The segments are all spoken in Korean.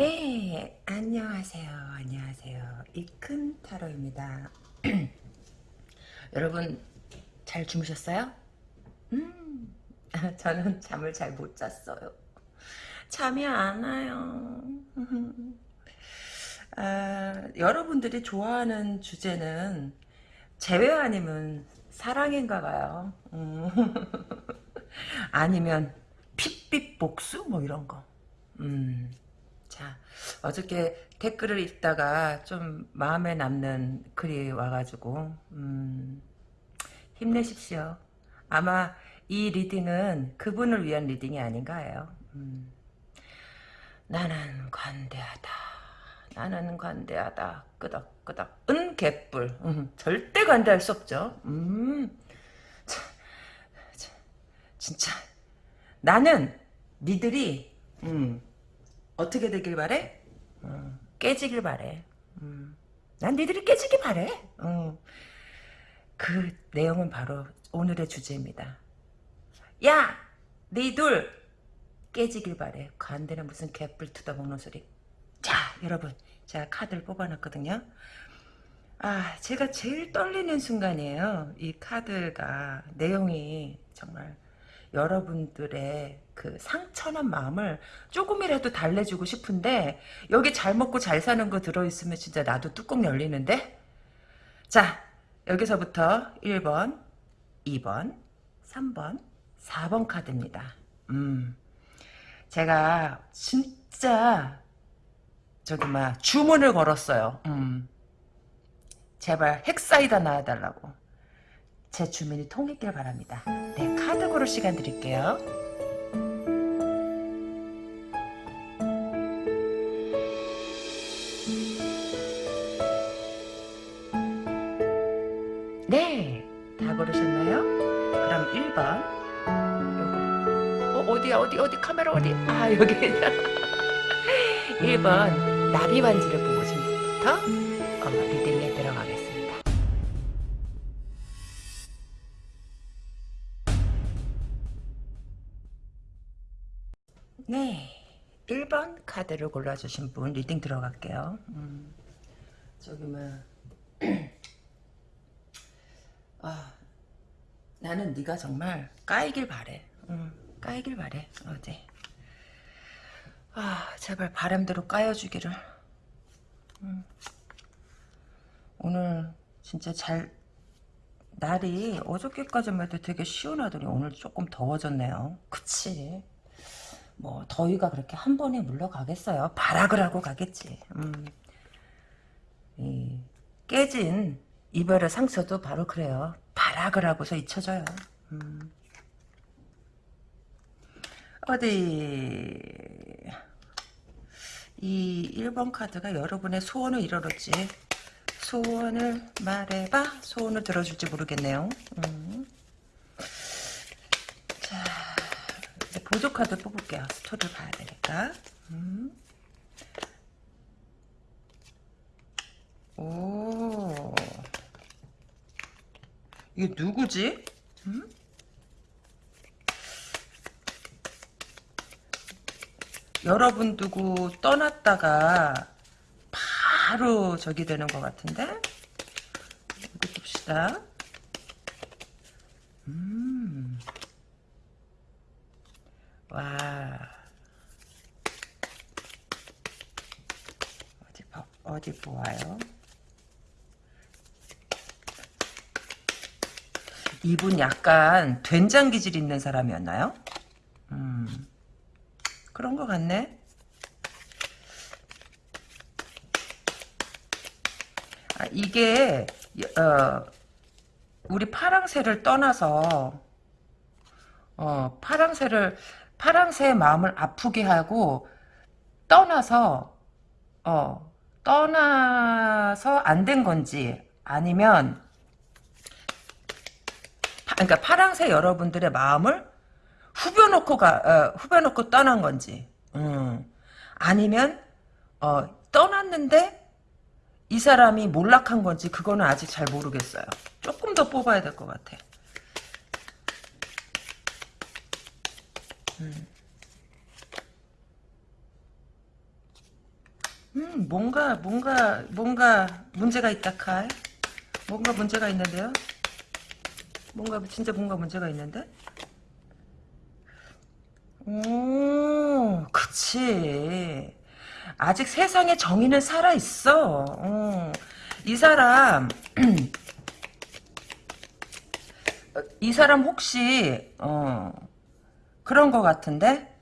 네, 안녕하세요. 안녕하세요. 이큰 타로입니다. 여러분, 잘 주무셨어요? 음, 저는 잠을 잘 못 잤어요. 잠이 안 와요. 아, 여러분들이 좋아하는 주제는 재회 아니면 사랑인가 봐요. 음. 아니면 핏빛 복수? 뭐 이런 거. 음. 자, 어저께 댓글을 읽다가 좀 마음에 남는 글이 와가지고, 음, 힘내십시오. 아마 이 reading은 그분을 위한 reading이 아닌가 해요. 음, 나는 관대하다. 나는 관대하다. 끄덕끄덕. 은 개뿔. 음, 절대 관대할 수 없죠. 음, 참, 참, 진짜. 나는 니들이, 음, 어떻게 되길 바래? 어, 깨지길 바래. 음. 난 니들이 깨지길 바래. 어. 그 내용은 바로 오늘의 주제입니다. 야! 니둘! 깨지길 바래. 관대는 무슨 개뿔 뜯어먹는 소리. 자, 여러분. 제가 카드를 뽑아놨거든요. 아, 제가 제일 떨리는 순간이에요. 이 카드가 내용이 정말 여러분들의 그 상처난 마음을 조금이라도 달래주고 싶은데 여기 잘 먹고 잘 사는 거 들어있으면 진짜 나도 뚜껑 열리는데 자 여기서부터 1번 2번 3번 4번 카드입니다 음 제가 진짜 저기 막 주문을 걸었어요 음 제발 핵사이다 나와달라고 제 주민이 통했길 바랍니다. 네, 카드 고를 시간 드릴게요. 네, 다 고르셨나요? 그럼 1번. 요거. 어, 어디야, 어디, 어디, 카메라 어디? 아, 여기. 1번, 나비 반지를 보고 분부터 어, reading에 들어가겠습니다. 네. 1번 카드를 골라주신 분 reading 들어갈게요. 음, 저기 뭐 나는 네가 정말 까이길 바래. 음, 까이길 바래. 어제. 아, 제발 바람대로 까여주기를. 음. 오늘 진짜 잘 날이 어저께까지만 해도 되게 시원하더니 오늘 조금 더워졌네요. 그치? 뭐 더위가 그렇게 한 번에 물러가겠어요. 발악을 하고 가겠지. 음. 이 깨진 이별의 상처도 바로 그래요. 발악을 하고서 잊혀져요. 음. 어디 이 1번 카드가 여러분의 소원을 이뤄놓지 소원을 말해봐 소원을 들어줄지 모르겠네요. 음. 자 이제 보조 카드 뽑을게요. 스토리를 봐야 되니까. 음. 오. 이게 누구지? 음? 여러분 두고 떠났다가 바로 저기 되는 것 같은데? 이거 봅시다. 음. 와. 어디, 어디 보아요? 이분 약간 된장 기질 있는 사람이었나요? 음. 그런 것 같네. 아, 이게, 어, 우리 파랑새를 떠나서, 어, 파랑새를, 파랑새의 마음을 아프게 하고, 떠나서, 어, 떠나서 안 된 건지, 아니면, 파, 그러니까 파랑새 여러분들의 마음을 후벼놓고 가, 어, 후벼놓고 떠난 건지, 음. 아니면, 어, 떠났는데, 이 사람이 몰락한 건지, 그거는 아직 잘 모르겠어요. 조금 더 뽑아야 될 것 같아. 음. 음, 뭔가, 뭔가, 뭔가 문제가 있다, 칼. 뭔가 문제가 있는데요? 뭔가, 진짜 뭔가 문제가 있는데? 오, 그치. 아직 세상에 정의는 살아있어. 어. 이 사람, 이 사람 혹시, 어, 그런 거 같은데?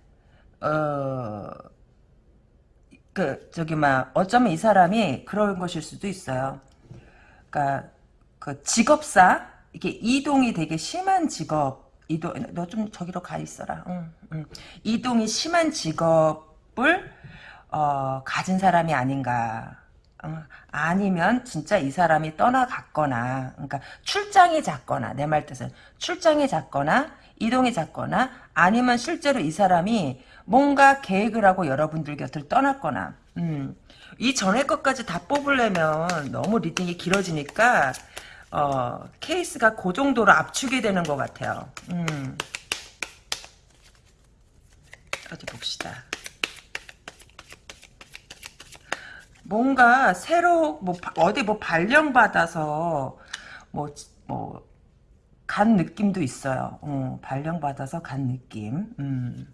어, 그 저기 막 어쩌면 이 사람이 그런 것일 수도 있어요. 그러니까 그 직업사 이게 이동이 되게 심한 직업 이동 너 좀 저기로 가 있어라. 응, 응. 이동이 심한 직업을 어, 가진 사람이 아닌가. 어, 아니면 진짜 이 사람이 떠나갔거나 그러니까 출장이 잦거나 내 말 뜻은 출장이 잦거나 이동이 잦거나 아니면 실제로 이 사람이 뭔가 계획을 하고 여러분들 곁을 떠났거나 음, 이 전에 것까지 다 뽑으려면 너무 reading이 길어지니까 어, 케이스가 그 정도로 압축이 되는 것 같아요. 음. 어디 봅시다. 뭔가 새로 뭐 어디 뭐 발령 받아서 뭐 뭐 간 느낌도 있어요. 어, 발령 받아서 간 느낌. 음.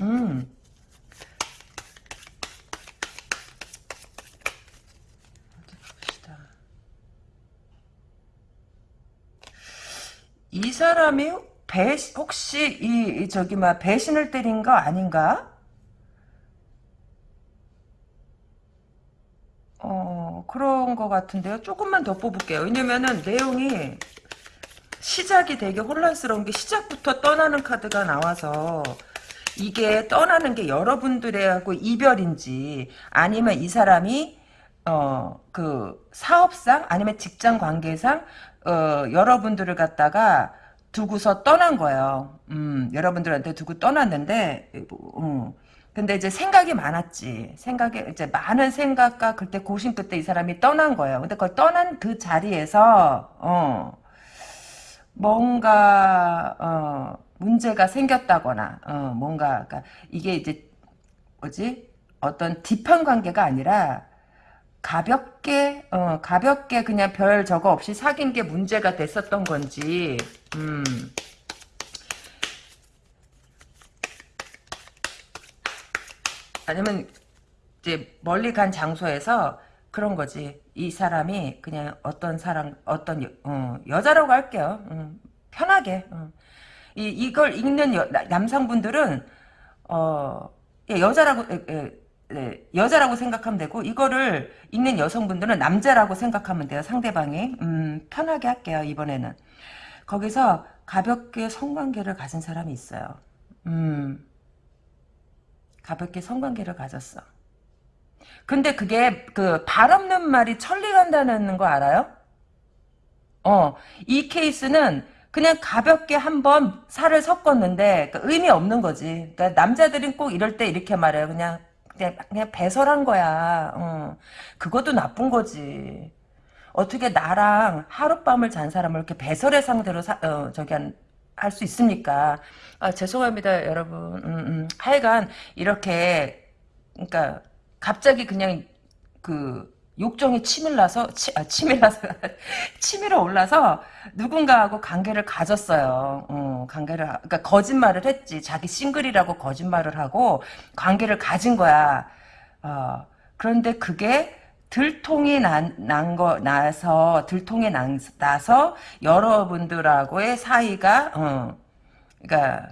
음. 어디 봅시다. 이 사람이 배 혹시 이, 이 저기 막 배신을 때린 거 아닌가? 어 그런 거 같은데요. 조금만 더 뽑을게요. 왜냐면은 내용이 시작이 되게 혼란스러운 게 시작부터 떠나는 카드가 나와서 이게 떠나는 게 여러분들하고 이별인지 아니면 이 사람이 어 그 사업상 아니면 직장 관계상 어 여러분들을 갖다가 두고서 떠난 거예요. 음 여러분들한테 두고 떠났는데 음, 근데 이제 생각이 많았지. 생각이 이제 많은 생각과 그때 고심 끝에 이 사람이 떠난 거예요. 근데 그걸 떠난 그 자리에서 어 뭔가 어, 문제가 생겼다거나 어, 뭔가 그러니까 이게 이제 뭐지 어떤 딥한 관계가 아니라 가볍게 어, 가볍게 그냥 별 저거 없이 사귄 게 문제가 됐었던 건지 음. 아니면 이제 멀리 간 장소에서 그런 거지. 이 사람이 그냥 어떤 사람, 어떤 여, 어, 여자라고 할게요. 음, 편하게. 어. 이, 이걸 읽는 여, 남성분들은 어, 예, 여자라고 예, 예, 예, 여자라고 생각하면 되고 이거를 읽는 여성분들은 남자라고 생각하면 돼요. 상대방이. 음, 편하게 할게요. 이번에는. 거기서 가볍게 성관계를 가진 사람이 있어요. 음, 가볍게 성관계를 가졌어. 근데 그게 그 발 없는 말이 천리 간다는 거 알아요? 어, 이 케이스는 그냥 가볍게 한번 살을 섞었는데 그 의미 없는 거지. 그러니까 남자들은 꼭 이럴 때 이렇게 말해요. 그냥 그냥, 그냥 배설한 거야. 어. 그것도 나쁜 거지. 어떻게 나랑 하룻밤을 잔 사람을 이렇게 배설의 상대로 사, 어, 저기 할수 있습니까? 아, 죄송합니다, 여러분. 음, 음. 하여간 이렇게 그러니까 갑자기 그냥 그 욕정이 치밀나서 치, 아, 치밀나서 치밀어 올라서 누군가하고 관계를 가졌어요. 어, 관계를 그러니까 거짓말을 했지. 자기 싱글이라고 거짓말을 하고 관계를 가진 거야. 어, 그런데 그게 들통이 난, 난 거, 나서, 들통이 난, 나서, 여러분들하고의 사이가, 어, 그니까,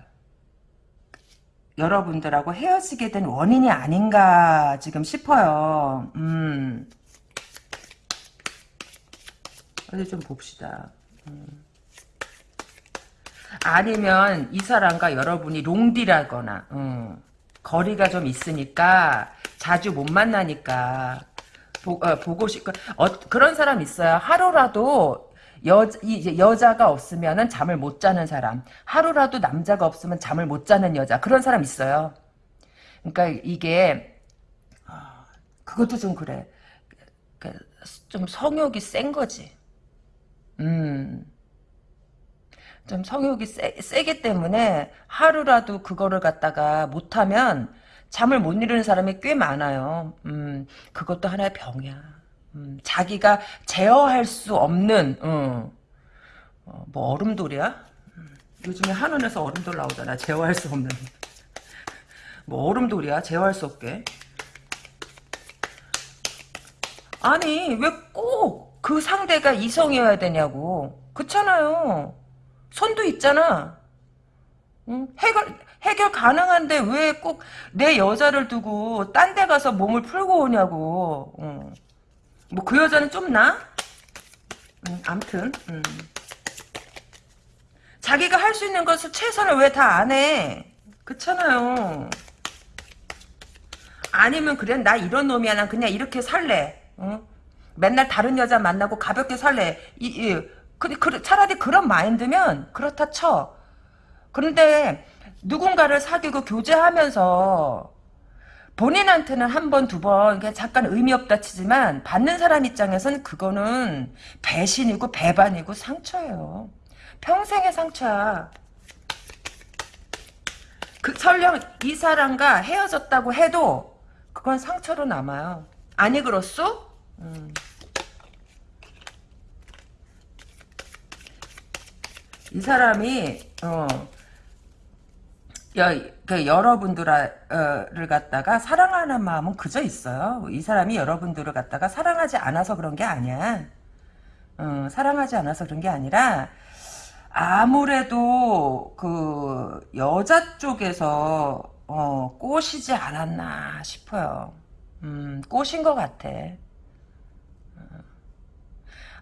여러분들하고 헤어지게 된 원인이 아닌가 지금 싶어요. 음. 어디 좀 봅시다. 음. 아니면 이 사람과 여러분이 롱디라거나 음. 거리가 좀 있으니까 자주 못 만나니까 보, 어, 보고 싶고 어, 그런 사람 있어요. 하루라도 여, 이제 여자가 없으면 잠을 못 자는 사람. 하루라도 남자가 없으면 잠을 못 자는 여자. 그런 사람 있어요. 그러니까 이게 아, 그것도 좀 그래. 그, 좀 성욕이 센 거지. 음. 좀 성욕이 세, 세기 때문에 하루라도 그거를 갖다가 못하면 잠을 못 이루는 사람이 꽤 많아요. 음, 그것도 하나의 병이야. 음, 자기가 제어할 수 없는, 어, 어, 뭐 얼음돌이야? 음, 요즘에 한원에서 얼음돌 나오잖아. 제어할 수 없는. 뭐 얼음돌이야? 제어할 수 없게. 아니 왜 꼭 그 상대가 이성이어야 되냐고. 그렇잖아요. 손도 있잖아. 응? 해결 해결 가능한데 왜 꼭 내 여자를 두고 딴 데 가서 몸을 풀고 오냐고. 응. 뭐그 여자는 좀 나? 응, 암튼. 응. 자기가 할 수 있는 것을 최선을 왜 다 안 해? 그렇잖아요. 아니면 그래 나 이런 놈이야 난 그냥 이렇게 살래. 응? 맨날 다른 여자 만나고 가볍게 살래. 이, 이, 그, 그, 차라리 그런 마인드면 그렇다 쳐. 그런데 누군가를 사귀고 교제하면서 본인한테는 한 번, 두 번, 잠깐 의미 없다 치지만 받는 사람 입장에선 그거는 배신이고 배반이고 상처예요. 평생의 상처야. 그 설령 이 사람과 헤어졌다고 해도 그건 상처로 남아요. 아니 그렇소? 음. 이 사람이 어, 여, 그 여러분들을 갖다가 사랑하는 마음은 그저 있어요. 이 사람이 여러분들을 갖다가 사랑하지 않아서 그런 게 아니야. 어, 사랑하지 않아서 그런 게 아니라 아무래도 그 여자 쪽에서 어, 꼬시지 않았나 싶어요. 음, 꼬신 것 같아.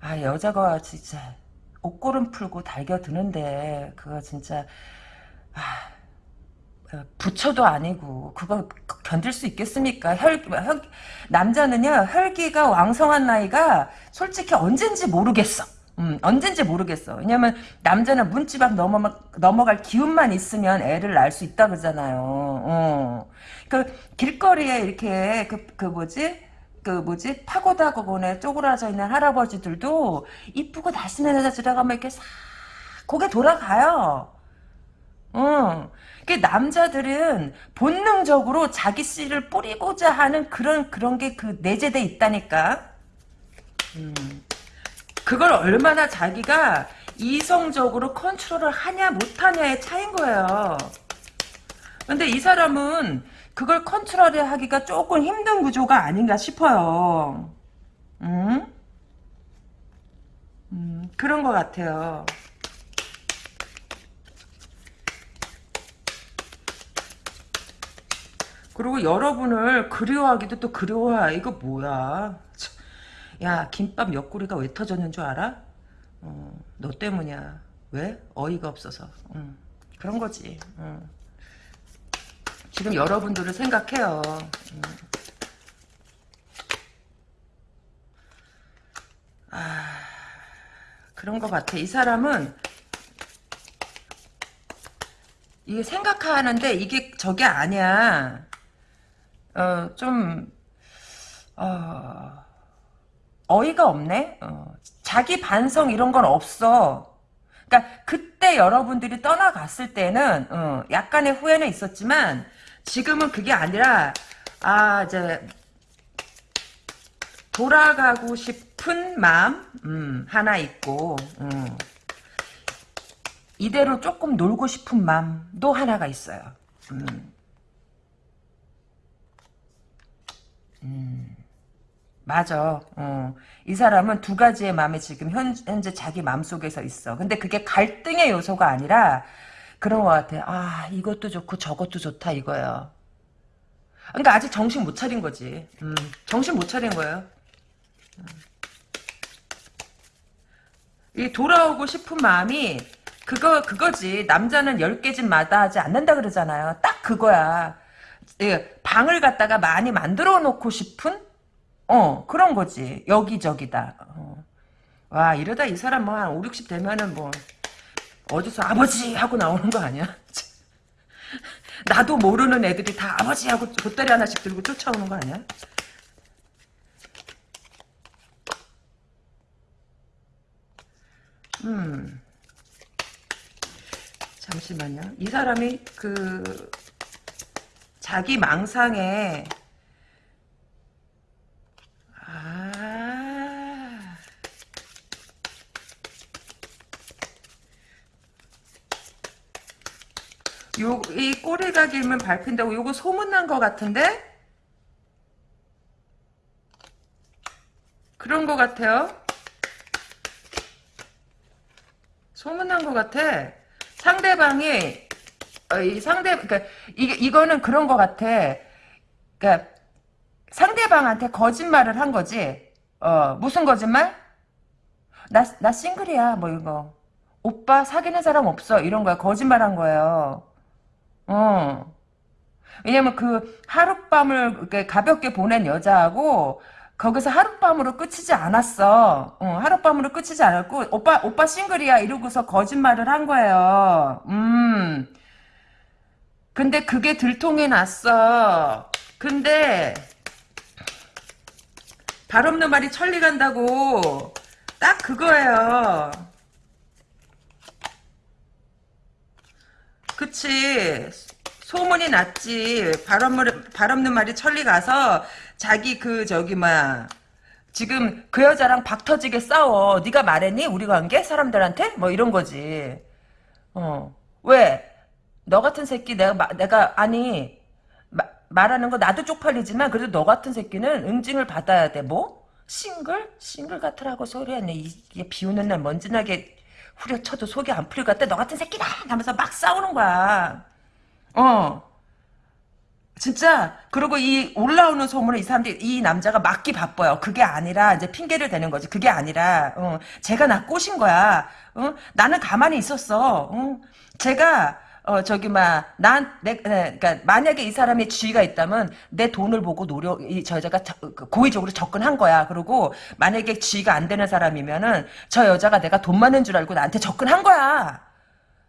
아 여자가 진짜 옷고름 풀고 달겨드는데 그거 진짜 아 부처도 아니고 그거 견딜 수 있겠습니까? 혈, 혈 남자는요 혈기가 왕성한 나이가 솔직히 언젠지 모르겠어. 음, 언젠지 모르겠어. 왜냐면 남자는 문집 앞 넘어, 넘어갈 기운만 있으면 애를 낳을 수 있다 그러잖아요. 어. 그 길거리에 이렇게 그, 그 뭐지? 그 뭐지 파고다 거본에 쪼그라져 있는 할아버지들도 이쁘고 날씬한 여자 들어가면 이렇게 싹 고개 돌아가요. 어. 그 남자들은 본능적으로 자기 씨를 뿌리고자 하는 그런 그런 게 그 내재돼 있다니까. 음. 그걸 얼마나 자기가 이성적으로 컨트롤을 하냐 못하냐의 차인 거예요. 근데 이 사람은 그걸 컨트롤하기가 조금 힘든 구조가 아닌가 싶어요. 음? 음, 그런 것 같아요. 그리고 여러분을 그리워하기도 또 그리워해. 이거 뭐야. 야 김밥 옆구리가 왜 터졌는 줄 알아? 어, 너 때문이야. 왜? 어이가 없어서. 응. 그런 거지. 응. 지금 여러분들을 생각해요. 응. 아, 그런 것 같아. 이 사람은 이게 생각하는데 이게 저게 아니야. 어, 좀, 어, 어이가 없네? 어, 자기 반성 이런 건 없어. 그러니까 그때 여러분들이 떠나갔을 때는 어, 약간의 후회는 있었지만 지금은 그게 아니라 아 이제 돌아가고 싶은 마음 음, 하나 있고 음. 이대로 조금 놀고 싶은 마음도 하나가 있어요. 음. 음. 맞아. 어. 이 사람은 두 가지의 마음이 지금 현, 현재 자기 마음속에서 있어. 근데 그게 갈등의 요소가 아니라 그런 것 같아. 아 이것도 좋고 저것도 좋다 이거예요. 그러니까 아직 정신 못 차린 거지. 음, 정신 못 차린 거예요. 음. 이 돌아오고 싶은 마음이 그거 그거지. 남자는 열 개집 마다하지 않는다 그러잖아요. 딱 그거야. 예, 방을 갖다가 많이 만들어 놓고 싶은 어 그런 거지. 여기저기다. 어. 와 이러다 이 사람 뭐 한 5, 60 되면은 뭐 어디서 아버지 하고 나오는 거 아니야? 나도 모르는 애들이 다 아버지 하고 보따리 하나씩 들고 쫓아오는 거 아니야? 음. 잠시만요. 이 사람이 그 자기 망상에 아 요, 이 꼬리가 길면 밟힌다고 요거 소문난 것 같은데? 그런 것 같아요. 소문난 것 같아. 상대방이, 어, 이 상대, 그니까, 이게, 이거는 그런 것 같아. 그니까, 상대방한테 거짓말을 한 거지. 어, 무슨 거짓말? 나, 나 싱글이야, 뭐 이거. 오빠 사귀는 사람 없어. 이런 거야. 거짓말 한 거예요. 어. 왜냐면 그 하룻밤을 가볍게 보낸 여자하고 거기서 하룻밤으로 끝이지 않았어. 어, 하룻밤으로 끝이지 않았고 오빠 오빠 싱글이야 이러고서 거짓말을 한 거예요. 음. 근데 그게 들통이 났어. 근데 발 없는 말이 천리 간다고 딱 그거예요. 그치. 소문이 났지. 발 없는 말이 천리 가서 자기 그 저기 막 지금 그 여자랑 박 터지게 싸워. 네가 말했니? 우리 관계? 사람들한테? 뭐 이런 거지. 어. 왜? 너 같은 새끼 내가 마- 내가 아니 마- 말하는 거 나도 쪽팔리지만 그래도 너 같은 새끼는 응징을 받아야 돼. 뭐? 싱글? 싱글 같으라고 소리했네. 이게 비 오는 날 먼지나게 후려쳐도 속이 안 풀릴 것 같아. 너 같은 새끼다! 하면서 막 싸우는 거야. 어. 진짜 그리고 이 올라오는 소문을 이 사람들이 이 남자가 막기 바빠요. 그게 아니라 이제 핑계를 대는 거지. 그게 아니라 어, 제가 나 꼬신 거야. 어? 나는 가만히 있었어. 어? 제가 어 저기 막난내 네, 그러니까 만약에 이 사람의 지위가 있다면 내 돈을 보고 노력 이저 여자가 저- 그 고의적으로 접근한 거야. 그리고 만약에 지위가 안 되는 사람이면은 저 여자가 내가 돈 많은 줄 알고 나한테 접근한 거야.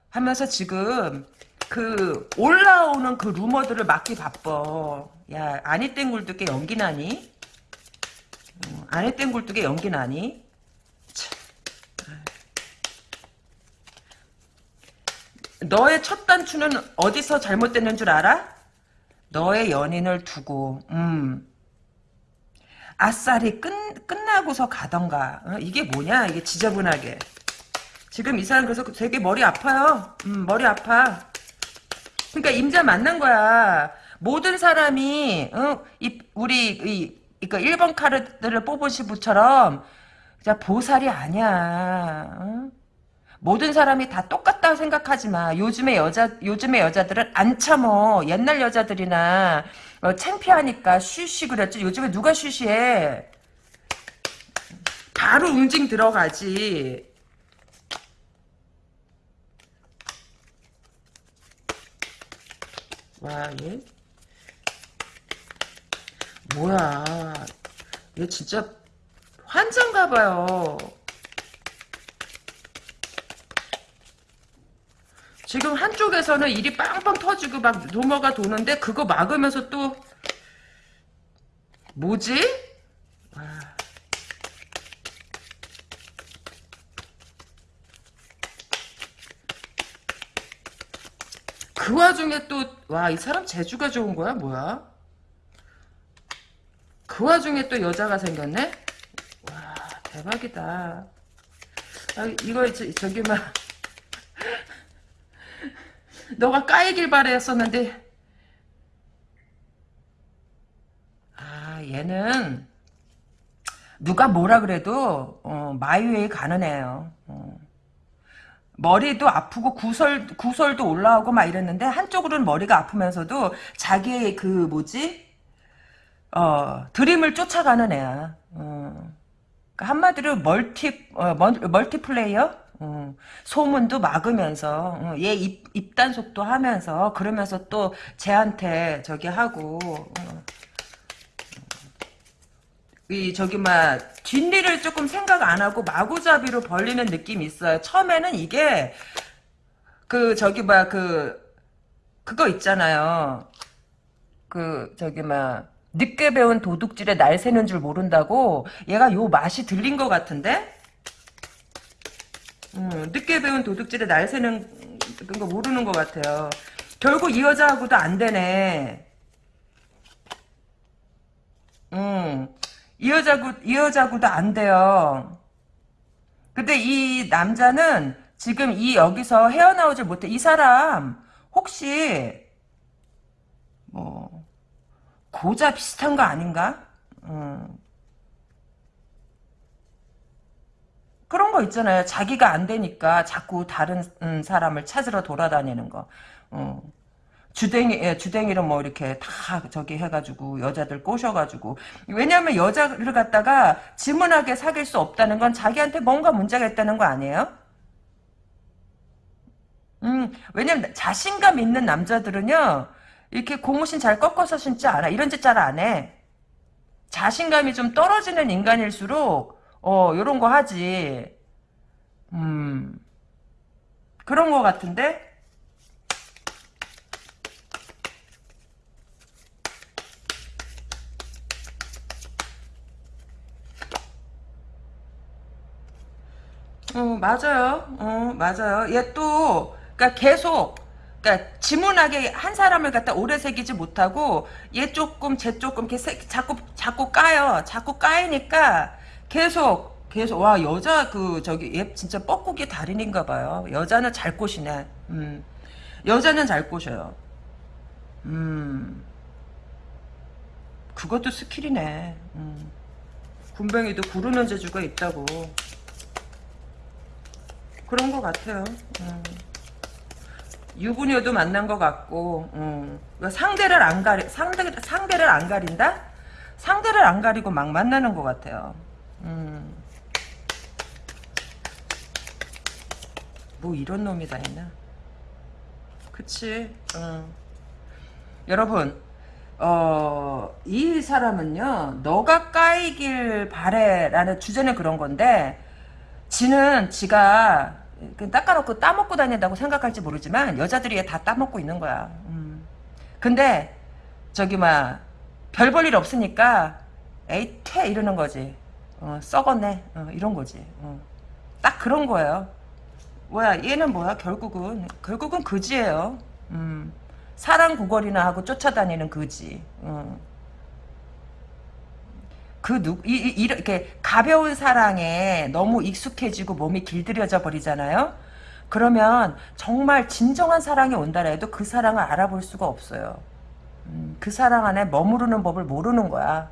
하면서 지금 그 올라오는 그 루머들을 막기 바빠. 야 아니 땡굴뚝에 연기 나니? 어, 아니 땡굴뚝에 연기 나니? 너의 첫 단추는 어디서 잘못됐는 줄 알아? 너의 연인을 두고 음 아싸리 끝, 끝나고서 가던가 어, 이게 뭐냐 이게 지저분하게 지금 이 사람 그래서 되게 머리 아파요 음, 머리 아파 그러니까 임자 만난 거야. 모든 사람이 어? 이, 우리 이, 이거 1번 카드를 시부처럼 진짜 보살이 아니야. 어? 모든 사람이 다 똑같다고 생각하지 마. 요즘의 여자 요즘의 여자들은 안 참어. 옛날 여자들이나 어, 창피하니까 쉬쉬 그랬지. 요즘에 누가 쉬쉬해? 바로 응징 들어가지. 와, 얘. 뭐야. 얘 진짜 환장가 봐요. 지금 한쪽에서는 일이 빵빵 터지고 막 루머가 도는데 그거 막으면서 또 뭐지? 와. 그 와중에 또 와 이 사람 재주가 좋은 거야 뭐야? 그 와중에 또 여자가 생겼네? 와 대박이다. 아, 이거 저, 저기 막 너가 까이길 바랬었는데 아 얘는 누가 뭐라 그래도 어, 마유에 가는 애예요. 어. 머리도 아프고 구설 구설도 올라오고 막 이랬는데 한쪽으로는 머리가 아프면서도 자기의 그 뭐지 어 드림을 쫓아가는 애야. 어. 그러니까 한마디로 멀티 어, 멀, 멀티플레이어 어, 소문도 막으면서 어, 얘 입, 입단속도 하면서 그러면서 또 쟤한테 저기 하고 어. 이 저기 막 뒷일을 조금 생각 안 하고 마구잡이로 벌리는 느낌이 있어요. 처음에는 이게 그 저기 막 그 그거 있잖아요. 그 저기 막 늦게 배운 도둑질에 날 새는 줄 모른다고 얘가 요 맛이 들린 것 같은데? 음, 늦게 배운 도둑질에 날 새는 그거 모르는 것 같아요. 결국 이 여자하고도 안 되네. 음, 이 여자고, 이 여자고도 안 돼요. 근데 이 남자는 지금 이 여기서 헤어나오질 못해. 이 사람, 혹시, 뭐, 고자 비슷한 거 아닌가? 음. 그런 거 있잖아요. 자기가 안 되니까 자꾸 다른 음, 사람을 찾으러 돌아다니는 거. 어. 주댕이, 예, 주댕이로 뭐 이렇게 다 저기 해가지고 여자들 꼬셔가지고. 왜냐하면 여자를 갖다가 지문하게 사귈 수 없다는 건 자기한테 뭔가 문제가 있다는 거 아니에요? 음, 왜냐면 자신감 있는 남자들은요, 이렇게 고무신 잘 꺾어서 신지 않아. 이런 짓 잘 안 해. 자신감이 좀 떨어지는 인간일수록, 어, 요런 거 하지. 음, 그런 거 같은데? 어, 맞아요. 어, 맞아요. 얘 또, 그니까 계속, 그니까 지문하게 한 사람을 갖다 오래 새기지 못하고, 얘 조금, 쟤 조금, 이렇게 새, 자꾸, 자꾸 까요. 자꾸 까이니까, 계속, 계속, 와, 여자, 그, 저기, 얘 진짜 뻐꾸기 달인인가 봐요. 여자는 잘 꼬시네. 음. 여자는 잘 꼬셔요. 음. 그것도 스킬이네. 음. 군뱅이도 구르는 재주가 있다고. 그런 것 같아요. 음. 유부녀도 만난 것 같고 음. 그러니까 상대를 안 가리 상대 상대를 안 가린다? 상대를 안 가리고 막 만나는 것 같아요. 음. 뭐 이런 놈이 다 있나? 그치. 음. 여러분, 어, 이 사람은요, 너가 까이길 바래 라는 주제는 그런 건데, 지는 지가 그 닦아놓고 따먹고 다닌다고 생각할지 모르지만 여자들이 다 따먹고 있는 거야. 음. 근데 저기 막 별 볼 일 없으니까 에이 퇴 이러는 거지. 어, 썩었네 어, 이런 거지. 어. 딱 그런 거예요. 뭐야 얘는 뭐야 결국은 결국은 그지예요. 음. 사랑 구걸이나 하고 쫓아다니는 그지. 어. 그 누, 이, 이, 이렇게 가벼운 사랑에 너무 익숙해지고 몸이 길들여져 버리잖아요. 그러면 정말 진정한 사랑이 온다 해도 그 사랑을 알아볼 수가 없어요. 음, 그 사랑 안에 머무르는 법을 모르는 거야.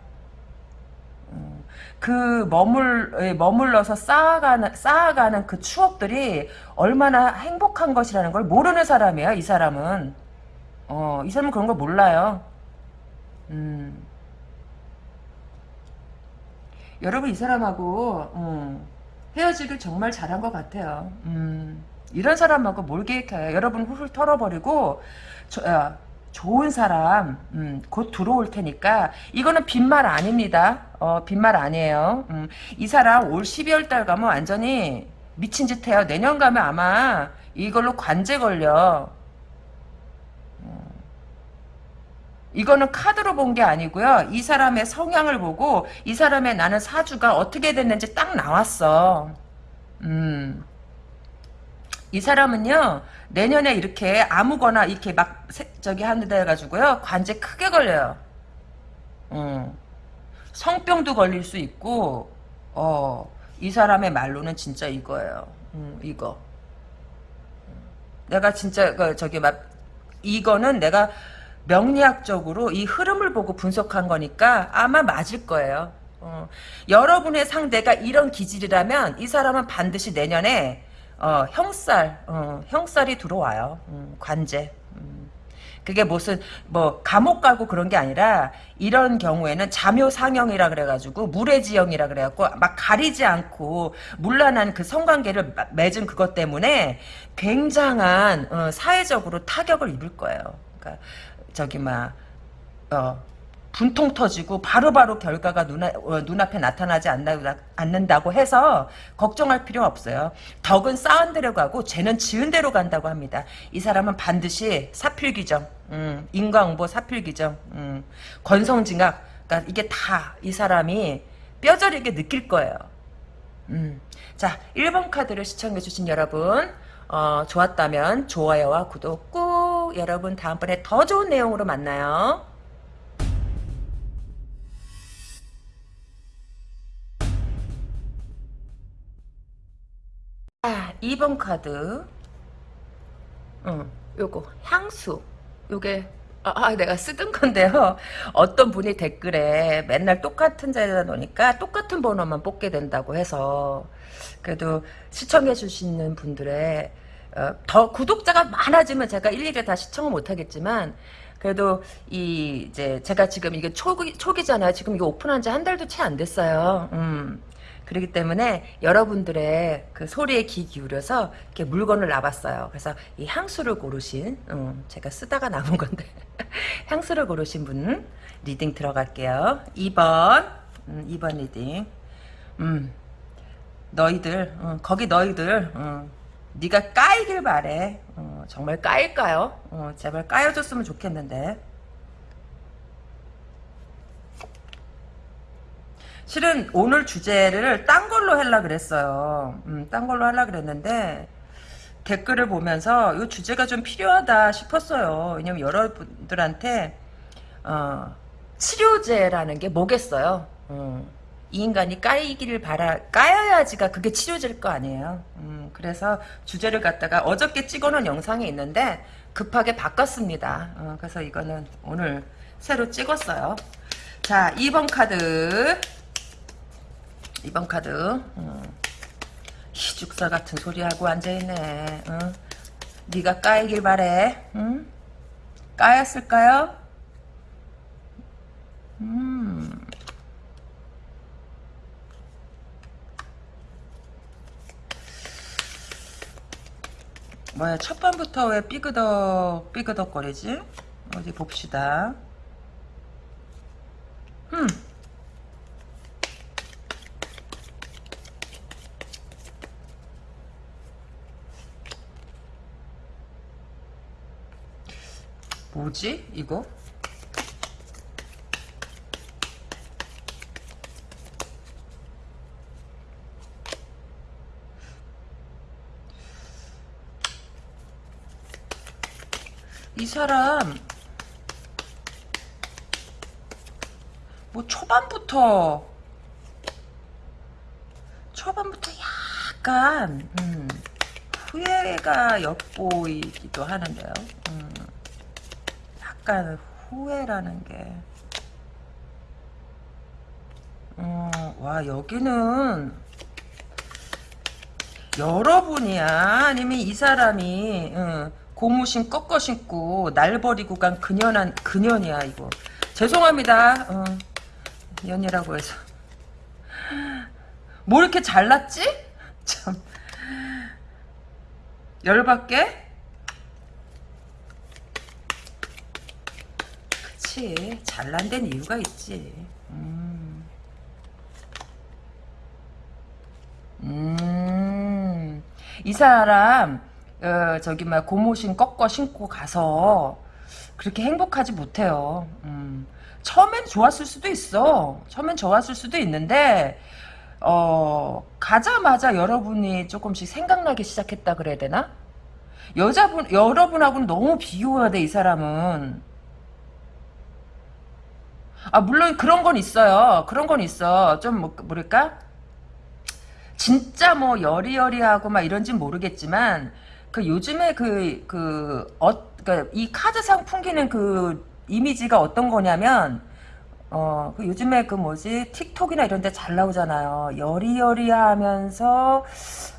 음, 그 머물 예, 머물러서 쌓아가는 쌓아가는 그 추억들이 얼마나 행복한 것이라는 걸 모르는 사람이야. 이 사람은 어, 이 사람은 그런 걸 몰라요. 음. 여러분 이 사람하고 음, 헤어지길 정말 잘한 것 같아요. 음, 이런 사람하고 뭘 계획해요? 여러분 훌훌 털어버리고 저, 어, 좋은 사람 음, 곧 들어올 테니까 이거는 빈말 아닙니다. 어, 빈말 아니에요. 음, 이 사람 올 12월 달 가면 완전히 미친 짓 해요. 내년 가면 아마 이걸로 관제 걸려. 이거는 카드로 본 게 아니고요. 이 사람의 성향을 보고 이 사람의 나는 사주가 어떻게 됐는지 딱 나왔어. 음. 이 사람은요 내년에 이렇게 아무거나 이렇게 막 저기 하는데 해가지고요 관제 크게 걸려요. 음. 성병도 걸릴 수 있고 어이 사람의 말로는 진짜 이거예요. 음, 이거. 내가 진짜 그 저기 막 이거는 내가 명리학적으로 이 흐름을 보고 분석한 거니까 아마 맞을 거예요. 어, 여러분의 상대가 이런 기질이라면 이 사람은 반드시 내년에 어, 형살, 어, 형살이 들어와요. 음, 관제. 음. 그게 무슨 뭐 감옥 가고 그런 게 아니라 이런 경우에는 자묘 상형이라 그래가지고 물의지형이라 그래갖고 막 가리지 않고 물란한 그 성관계를 맺은 그것 때문에 굉장한 어, 사회적으로 타격을 입을 거예요. 그러니까 저기 막 어, 분통 터지고 바로바로 바로 결과가 눈, 어, 눈앞에 나타나지 않나, 않는다고 해서 걱정할 필요 없어요. 덕은 쌓은 대로 가고 죄는 지은 대로 간다고 합니다. 이 사람은 반드시 사필기정, 음, 인과응보 사필기정, 음, 권성징악, 그러니까 이게 다 이 사람이 뼈저리게 느낄 거예요. 음. 자, 1번 카드를 시청해주신 여러분, 어, 좋았다면 좋아요와 구독 꾹 여러분 다음번에 더 좋은 내용으로 만나요. 2번 카드. 응, 요거 향수. 요게 아, 아, 내가 쓰던 건데요. 어떤 분이 댓글에 맨날 똑같은 자리에다 놓으니까 똑같은 번호만 뽑게 된다고 해서 그래도 시청해 주시는 분들의 어, 더 구독자가 많아지면 제가 일일이 다 시청을 못 하겠지만 그래도 이 이제 제가 지금 이게 초기 초기잖아요. 지금 이거 오픈한 지 한 달도 채 안 됐어요. 음. 그렇기 때문에 여러분들의 그 소리에 귀 기울여서 이렇게 물건을 놔봤어요. 그래서 이 향수를 고르신, 음, 제가 쓰다가 남은 건데, 향수를 고르신 분 reading 들어갈게요. 2번, 음, 2번 reading. 음, 너희들, 음, 거기 너희들, 음, 네가 까이길 바래. 어, 정말 까일까요? 어, 제발 까여줬으면 좋겠는데. 실은 오늘 주제를 딴 걸로 하려 그랬어요. 음, 딴 걸로 하려 그랬는데 댓글을 보면서 이 주제가 좀 필요하다 싶었어요. 왜냐면 여러분들한테 어, 치료제라는 게 뭐겠어요. 음, 이 인간이 까이기를 바라 까여야지가 그게 치료제일 거 아니에요. 음, 그래서 주제를 갖다가 어저께 찍어놓은 영상이 있는데 급하게 바꿨습니다. 어, 그래서 이거는 오늘 새로 찍었어요. 자, 2번 카드. 2번 카드 어. 희죽사 같은 소리하고 앉아있네 어. 네가 까이길 바래 응? 까였을까요? 음. 뭐야 첫 번부터 왜 삐그덕 삐그덕 거리지? 어디 봅시다 음. 뭐지 이거? 이 사람 뭐 초반부터 초반부터 약간 음, 후회가 엿보이기도 하는데요. 음. 약간 후회라는 게, 어, 와, 여기는, 여러분이야? 아니면 이 사람이, 응, 고무신 꺾어 신고, 날 버리고 간 그년한, 그년이야, 이거. 죄송합니다. 어, 년이라고 해서. 뭐 이렇게 잘났지? 참. 열받게? 그치 잘난 데는 이유가 있지 음. 음. 이 사람 어, 저기 막 고무신 꺾어 신고 가서 그렇게 행복하지 못해요 음. 처음엔 좋았을 수도 있어 처음엔 좋았을 수도 있는데 어, 가자마자 여러분이 조금씩 생각나기 시작했다 그래야 되나? 여자분 여러분하고는 너무 비교해야 돼이 사람은 아, 물론 그런 건 있어요. 그런 건 있어. 좀, 뭐, 뭐랄까? 진짜 뭐, 여리여리하고 막 이런진 모르겠지만, 그 요즘에 그, 그, 어, 그이 카드상 풍기는 그 이미지가 어떤 거냐면, 어, 그 요즘에 그 뭐지, 틱톡이나 이런 데 잘 나오잖아요. 여리여리 하면서,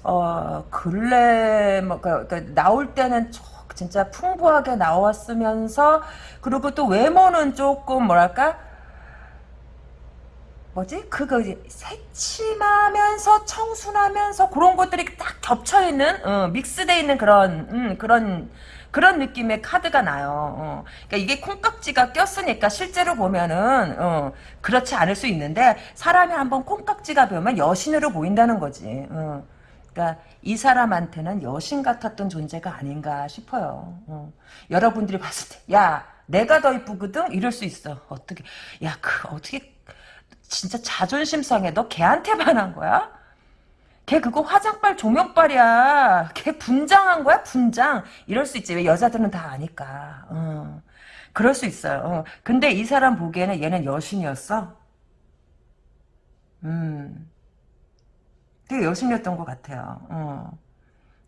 어, 근래, 뭐, 그, 그 나올 때는 진짜 풍부하게 나왔으면서, 그리고 또 외모는 조금, 뭐랄까, 뭐지? 그거 이제 새침하면서 청순하면서 그런 것들이 딱 겹쳐 있는 어, 믹스돼 있는 그런 음, 그런 그런 느낌의 카드가 나요. 어. 그러니까 이게 콩깍지가 꼈으니까 실제로 보면은 어, 그렇지 않을 수 있는데 사람이 한번 콩깍지가 배우면 여신으로 보인다는 거지. 어. 그러니까 이 사람한테는 여신 같았던 존재가 아닌가 싶어요. 어. 여러분들이 봤을 때, 야, 내가 더 이쁘거든? 이럴 수 있어. 어떻게, 야, 그, 어떻게 진짜 자존심 상해. 너 걔한테 반한 거야? 걔 그거 화장빨 조명빨이야. 걔 분장한 거야 분장. 이럴 수 있지. 왜 여자들은 다 아니까. 어. 그럴 수 있어요. 어. 근데 이 사람 보기에는 얘는 여신이었어. 음. 되게 여신이었던 것 같아요. 어.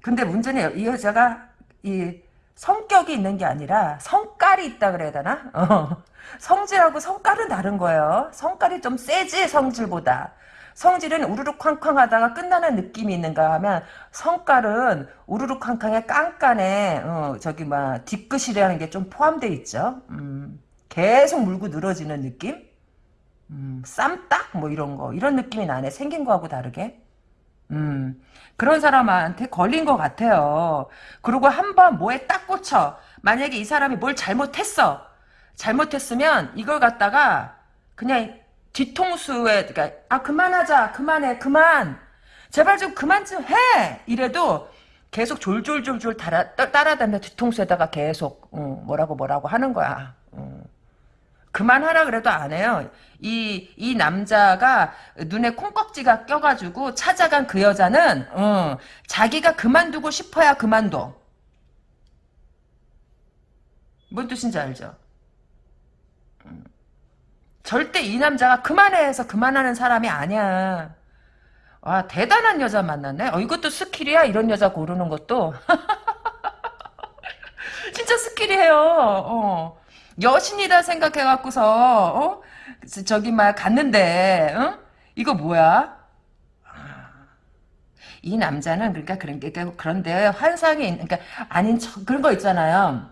근데 문제는 이 여자가 이 성격이 있는 게 아니라 성깔이 있다 그래야 되나? 어. 성질하고 성깔은 다른 거예요. 성깔이 좀 세지 성질보다. 성질은 우르르 쾅쾅 하다가 끝나는 느낌이 있는가 하면 성깔은 우르르 쾅쾅에 깐깐해 어, 저기 막 뒤끝이라는 게 좀 포함되어 있죠. 음, 계속 물고 늘어지는 느낌? 음, 쌈딱 뭐 이런 거 이런 느낌이 나네. 생긴 거하고 다르게. 음, 그런 사람한테 걸린 것 같아요. 그리고 한 번 뭐에 딱 꽂혀. 만약에 이 사람이 뭘 잘못했어. 잘못했으면 이걸 갖다가 그냥 뒤통수에 그러니까 아 그만하자 그만해 그만 제발 좀 그만 좀 해 이래도 계속 졸졸졸졸 따라, 따라다녀 뒤통수에다가 계속 어, 뭐라고 뭐라고 하는 거야 어. 그만하라 그래도 안 해요 이, 이 남자가 눈에 콩깍지가 껴가지고 찾아간 그 여자는 어, 자기가 그만두고 싶어야 그만둬 뭔 뜻인지 알죠? 절대 이 남자가 그만해 해서 그만하는 사람이 아니야. 와 대단한 여자 만났네. 어, 이것도 skill이야. 이런 여자 고르는 것도. 진짜 skill이에요. 어. 여신이다 생각해갖고서 어? 저기 막 갔는데 어? 이거 뭐야? 이 남자는 그러니까 그런 게 그런데 환상이 그러니까 아닌 척 그런 거 있잖아요.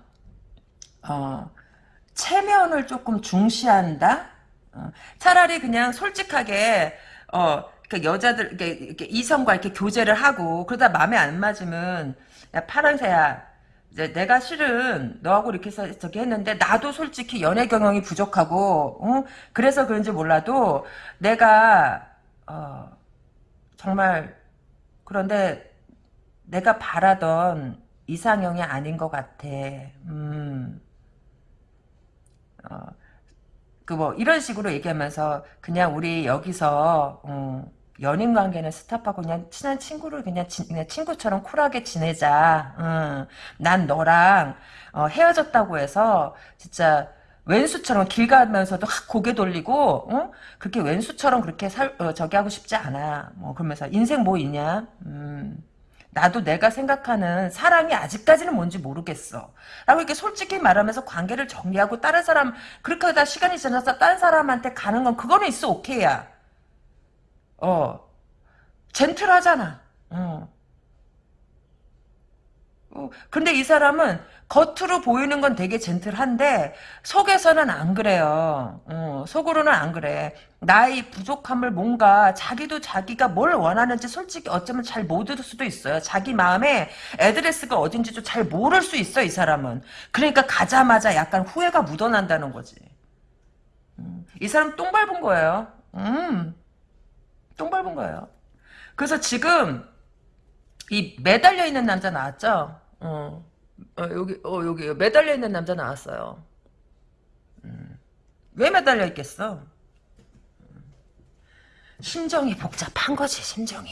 어 체면을 조금 중시한다. 어, 차라리 그냥 솔직하게 어그 여자들 이렇게, 이렇게 이성과 이렇게 교제를 하고 그러다 마음에 안 맞으면 야 파랑새야 이제 내가 실은 너하고 이렇게 해서 저기 했는데 나도 솔직히 연애 경험이 부족하고 어? 그래서 그런지 몰라도 내가 어 정말 그런데 내가 바라던 이상형이 아닌 것 같아. 음. 어, 그 뭐 이런 식으로 얘기하면서 그냥 우리 여기서 어, 연인 관계는 스탑하고 그냥 친한 친구를 그냥, 지, 그냥 친구처럼 쿨하게 지내자. 어, 난 너랑 어, 헤어졌다고 해서 진짜 왼수처럼 길 가면서도 확 고개 돌리고 어? 그렇게 왼수처럼 그렇게 살 어, 저기 하고 싶지 않아. 뭐 그러면서 인생 뭐 있냐? 음. 나도 내가 생각하는 사랑이 아직까지는 뭔지 모르겠어. 라고 이렇게 솔직히 말하면서 관계를 정리하고 다른 사람, 그렇게 하다 시간이 지나서 다른 사람한테 가는 건 그거는 있어, 오케이야. 어. 젠틀하잖아. 어. 어. 근데 이 사람은 겉으로 보이는 건 되게 젠틀한데 속에서는 안 그래요. 어, 속으로는 안 그래. 나의 부족함을 뭔가 자기도 자기가 뭘 원하는지 솔직히 어쩌면 잘 모를 수도 있어요. 자기 마음에 애드레스가 어딘지도 잘 모를 수 있어 이 사람은. 그러니까 가자마자 약간 후회가 묻어난다는 거지. 음, 이 사람 똥 밟은 거예요. 음, 똥 밟은 거예요. 그래서 지금 이 매달려 있는 남자 나왔죠? 어. 어, 여기, 어, 여기 매달려 있는 남자 나왔어요. 음. 왜 매달려 있겠어? 심정이 복잡한 거지, 심정이.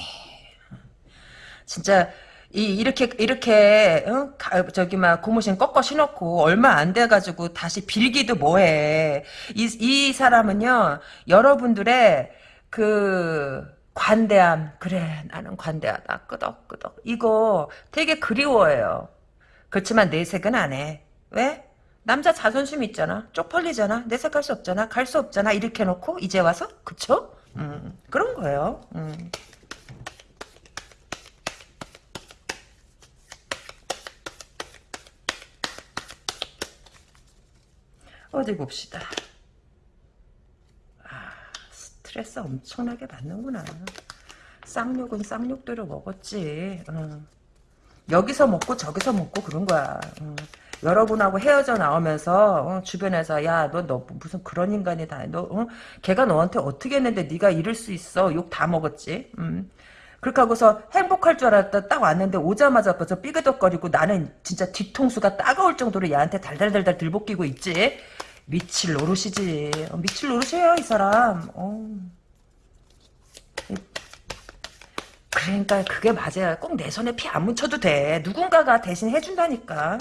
진짜, 이, 이렇게, 이렇게, 어? 가, 저기, 막, 고무신 꺾어 신었고, 얼마 안 돼가지고, 다시 빌기도 뭐해. 이, 이 사람은요, 여러분들의, 그, 관대함. 그래, 나는 관대하다. 끄덕끄덕. 이거 되게 그리워해요. 그렇지만 내색은 안 해. 왜? 남자 자존심 있잖아. 쪽팔리잖아. 내색할 수 없잖아. 갈 수 없잖아. 이렇게 놓고 이제 와서 그쵸? 음, 그런 거예요. 음. 어디 봅시다. 아, 스트레스 엄청나게 받는구나. 쌍욕은 쌍욕대로 먹었지. 어. 여기서 먹고 저기서 먹고 그런 거야. 어. 여러분하고 헤어져 나오면서 어, 주변에서 야 너 너 무슨 그런 인간이 다 너 어? 걔가 너한테 어떻게 했는데 네가 이럴 수 있어 욕 다 먹었지. 음. 그렇게 하고서 행복할 줄 알았다 딱 왔는데 오자마자 벌써 삐그덕거리고 나는 진짜 뒤통수가 따가울 정도로 얘한테 달달달달 들볶이고 있지. 미칠 노릇이지. 어, 미칠 노릇이에요 이 사람. 어. 그러니까 그게 맞아요. 꼭 내 손에 피 안 묻혀도 돼. 누군가가 대신 해준다니까.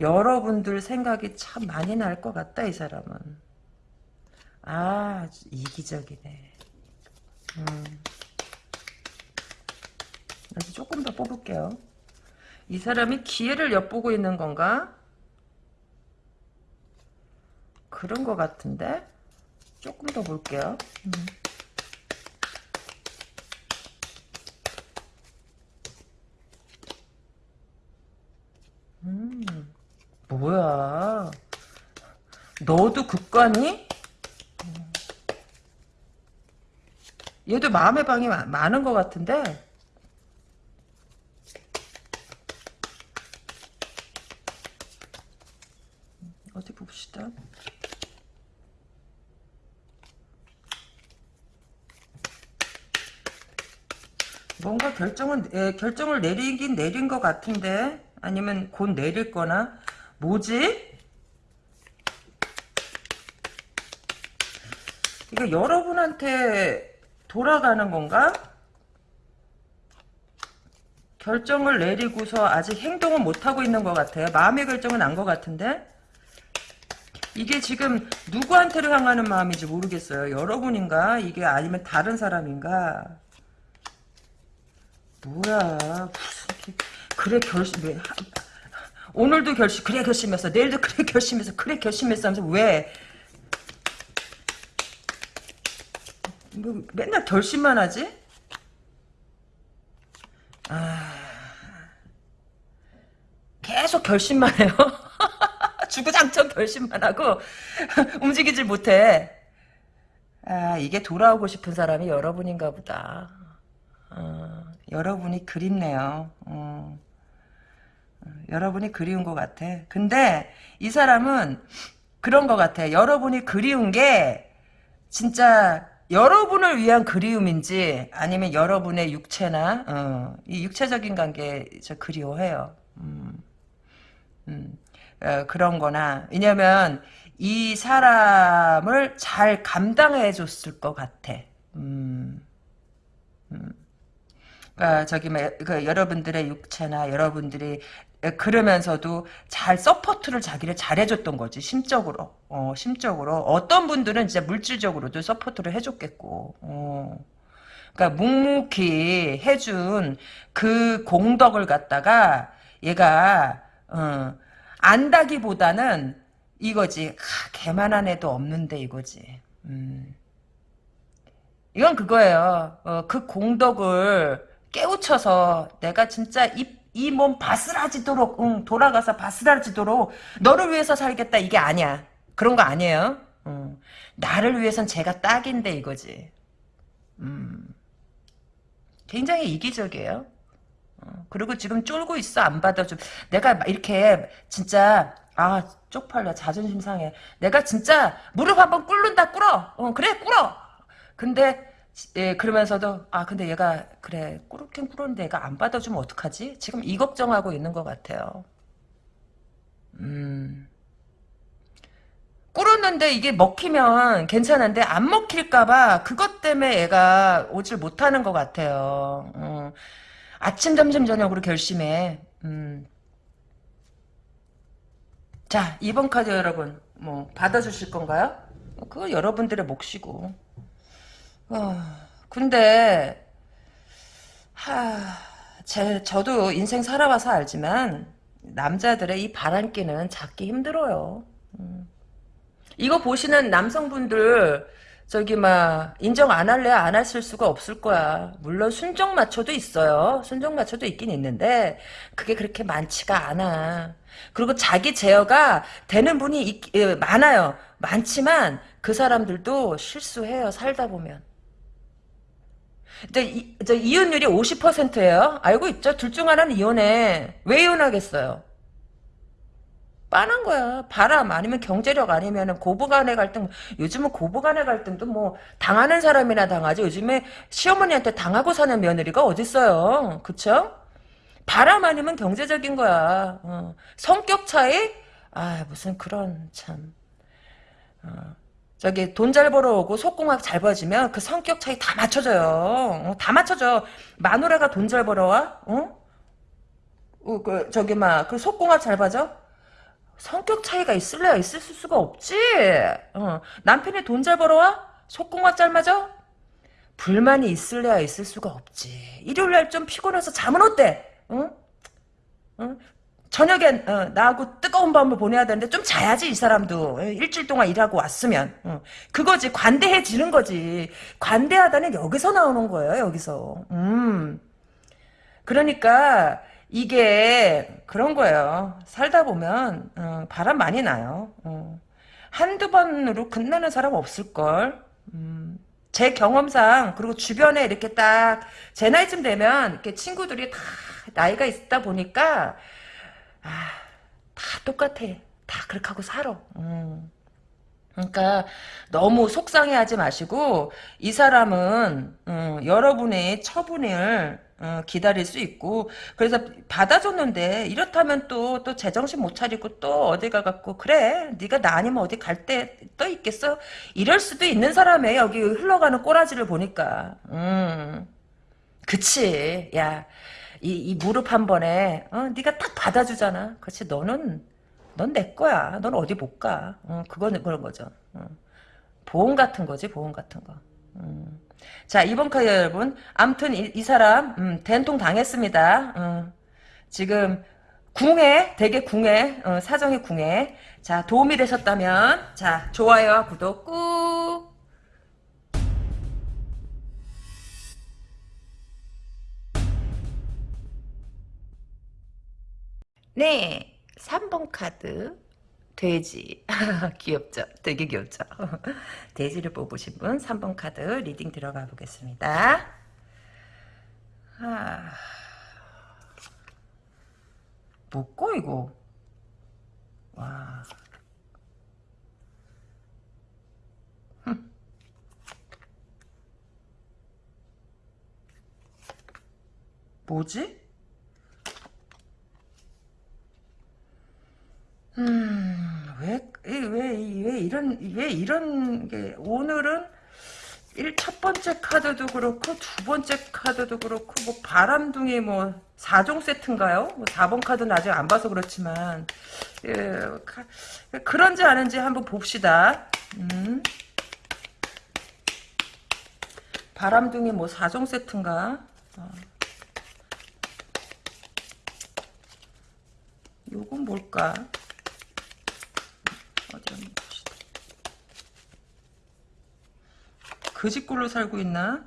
여러분들 생각이 참 많이 날 것 같다 이 사람은. 아 이기적이네. 음. 그래서 조금 더 뽑을게요. 이 사람이 기회를 엿보고 있는 건가? 그런 것 같은데? 조금 더 볼게요. 음. 음, 뭐야. 너도 극관이? 음. 얘도 마음의 방이 마- 많은 것 같은데? 어디 봅시다. 뭔가 결정은 예, 결정을 내리긴 내린 것 같은데 아니면 곧 내릴 거나 뭐지? 이거 여러분한테 돌아가는 건가? 결정을 내리고서 아직 행동은 못하고 있는 것 같아요. 마음의 결정은 난것 같은데 이게 지금 누구한테를 향하는 마음인지 모르겠어요. 여러분인가? 이게 아니면 다른 사람인가? 뭐야? 무슨 게- 그래 결심 왜 하- 오늘도 결심 그래 결심했어. 내일도 그래 결심했어. 그래 결심했어 하면서 왜? 뭐, 맨날 결심만 하지? 아 계속 결심만 해요? 주구장창 결심만 하고 움직이질 못해. 아 이게 돌아오고 싶은 사람이 여러분인가 보다 어, 여러분이 그립네요. 어. 어, 여러분이 그리운 것 같아. 근데 이 사람은 그런 것 같아. 여러분이 그리운 게 진짜 여러분을 위한 그리움인지 아니면 여러분의 육체나 어, 이 육체적인 관계 저 그리워해요. 음, 음, 어, 그런 거나 왜냐면 이 사람을 잘 감당해 줬을 것 같아. 음, 음. 어, 저기 뭐, 그 여러분들의 육체나 여러분들이 그러면서도 잘 support를 자기를 잘해줬던 거지 심적으로 어, 심적으로 어떤 분들은 진짜 물질적으로도 support를 해줬겠고 어. 그러니까 묵묵히 해준 그 공덕을 갖다가 얘가 어, 안다기보다는 이거지 아, 걔만한 애도 없는데 이거지 음. 이건 그거예요. 어, 그 공덕을 깨우쳐서 내가 진짜 이이몸 바스라지도록 응, 돌아가서 바스라지도록 너를 위해서 살겠다 이게 아니야. 그런 거 아니에요. 응. 나를 위해선 제가 딱인데 이거지. 음. 굉장히 이기적이에요. 어, 그리고 지금 쫄고 있어 안 받아줘. 내가 막 이렇게 진짜 아 쪽팔려 자존심 상해. 내가 진짜 무릎 한번 꿇는다 꿇어. 어, 그래 꿇어. 근데 예, 그러면서도 아 근데 얘가 그래 꾸룩긴 꾸는데 얘가 안 받아주면 어떡하지? 지금 이 걱정하고 있는 것 같아요. 음. 꿇었는데 이게 먹히면 괜찮은데 안 먹힐까봐 그것 때문에 얘가 오질 못하는 것 같아요. 어. 아침, 점심, 저녁으로 결심해. 음. 자, 2번 카드 여러분, 뭐, 받아주실 건가요? 그거 여러분들의 몫이고. 어, 근데, 하, 제, 저도 인생 살아봐서 알지만, 남자들의 이 바람기는 잡기 힘들어요. 음. 이거 보시는 남성분들, 저기, 막, 인정 안 할래, 안 하실 수가 없을 거야. 물론 순정 마초도 있어요. 순정 마초도 있긴 있는데, 그게 그렇게 많지가 않아. 그리고 자기 제어가 되는 분이 있- 예, 많아요. 많지만, 그 사람들도 실수해요, 살다 보면. 근데 이, 저 이혼율이 50%예요. 알고 있죠? 둘 중 하나는 이혼해. 왜 이혼하겠어요? 빤한 거야. 바람 아니면 경제력 아니면 고부간의 갈등. 요즘은 고부간의 갈등도 뭐 당하는 사람이나 당하지. 요즘에 시어머니한테 당하고 사는 며느리가 어딨어요. 그쵸? 바람 아니면 경제적인 거야. 어. 성격 차이? 아 무슨 그런 참. 어. 저기 돈 잘 벌어오고 속궁합 잘 벌어지면 그 성격 차이 다 맞춰져요. 어, 다 맞춰져. 마누라가 돈 잘 벌어와? 어? 어, 그 저기 막 그 속궁합 잘 봐줘? 성격 차이가 있을래야 있을 수가 없지. 어, 남편이 돈 잘 벌어와? 속궁합 잘 맞아? 불만이 있을래야 있을 수가 없지. 일요일 날 좀 피곤해서 잠은 어때? 응? 응? 저녁엔 어, 나하고 뜨거운 밤을 보내야 되는데 좀 자야지 이 사람도. 어, 일주일 동안 일하고 왔으면. 어. 그거지. 관대해지는 거지. 관대하다는 여기서 나오는 거예요 여기서. 음. 그러니까 이게 그런 거예요. 살다 보면 어, 바람 많이 나요. 어. 한두 번으로 끝나는 사람 없을걸. 음. 제 경험상 그리고 주변에 이렇게 딱 제 나이쯤 되면 이렇게 친구들이 다 나이가 있다 보니까 아, 다 똑같아. 다 그렇게 하고 살아. 음. 그러니까 너무 속상해하지 마시고 이 사람은 음, 여러분의 처분을 어, 기다릴 수 있고 그래서 받아줬는데 이렇다면 또 또 제정신 못 차리고 또 어디 가갖고 그래 네가 나 아니면 어디 갈 때 또 있겠어 이럴 수도 있는 사람의 여기 흘러가는 꼬라지를 보니까 음 그치 야 이, 이 무릎 한 번에 어, 네가 딱 받아주잖아. 그렇지 너는 넌 내 거야. 넌 어디 못 가. 어, 그거는 그런 거죠. 어. 보험 같은 거지 보험 같은 거. 음. 자 이번 카드 여러분 암튼 이, 이 사람 음, 된통 당했습니다. 어. 지금 궁해 되게 궁해 어, 사정이 궁해 자 도움이 되셨다면 자 좋아요와 구독 꾹 네, 3번 카드 돼지 귀엽죠? 되게 귀엽죠? 돼지를 뽑으신 분 3번 카드 리딩 들어가 보겠습니다. 아... 뭐고 이거? 와... 뭐지? 음, 왜, 왜, 왜 이런, 왜 이런 게, 오늘은 일, 첫 번째 카드도 그렇고, 두 번째 카드도 그렇고, 뭐, 바람둥이 뭐, 4종 세트인가요? 뭐 4번 카드는 아직 안 봐서 그렇지만, 예, 가, 그런지 아닌지 한번 봅시다. 음. 바람둥이 뭐, 4종 세트인가? 어. 요건 뭘까? 어디 봅시다. 그 집골로 살고 있나?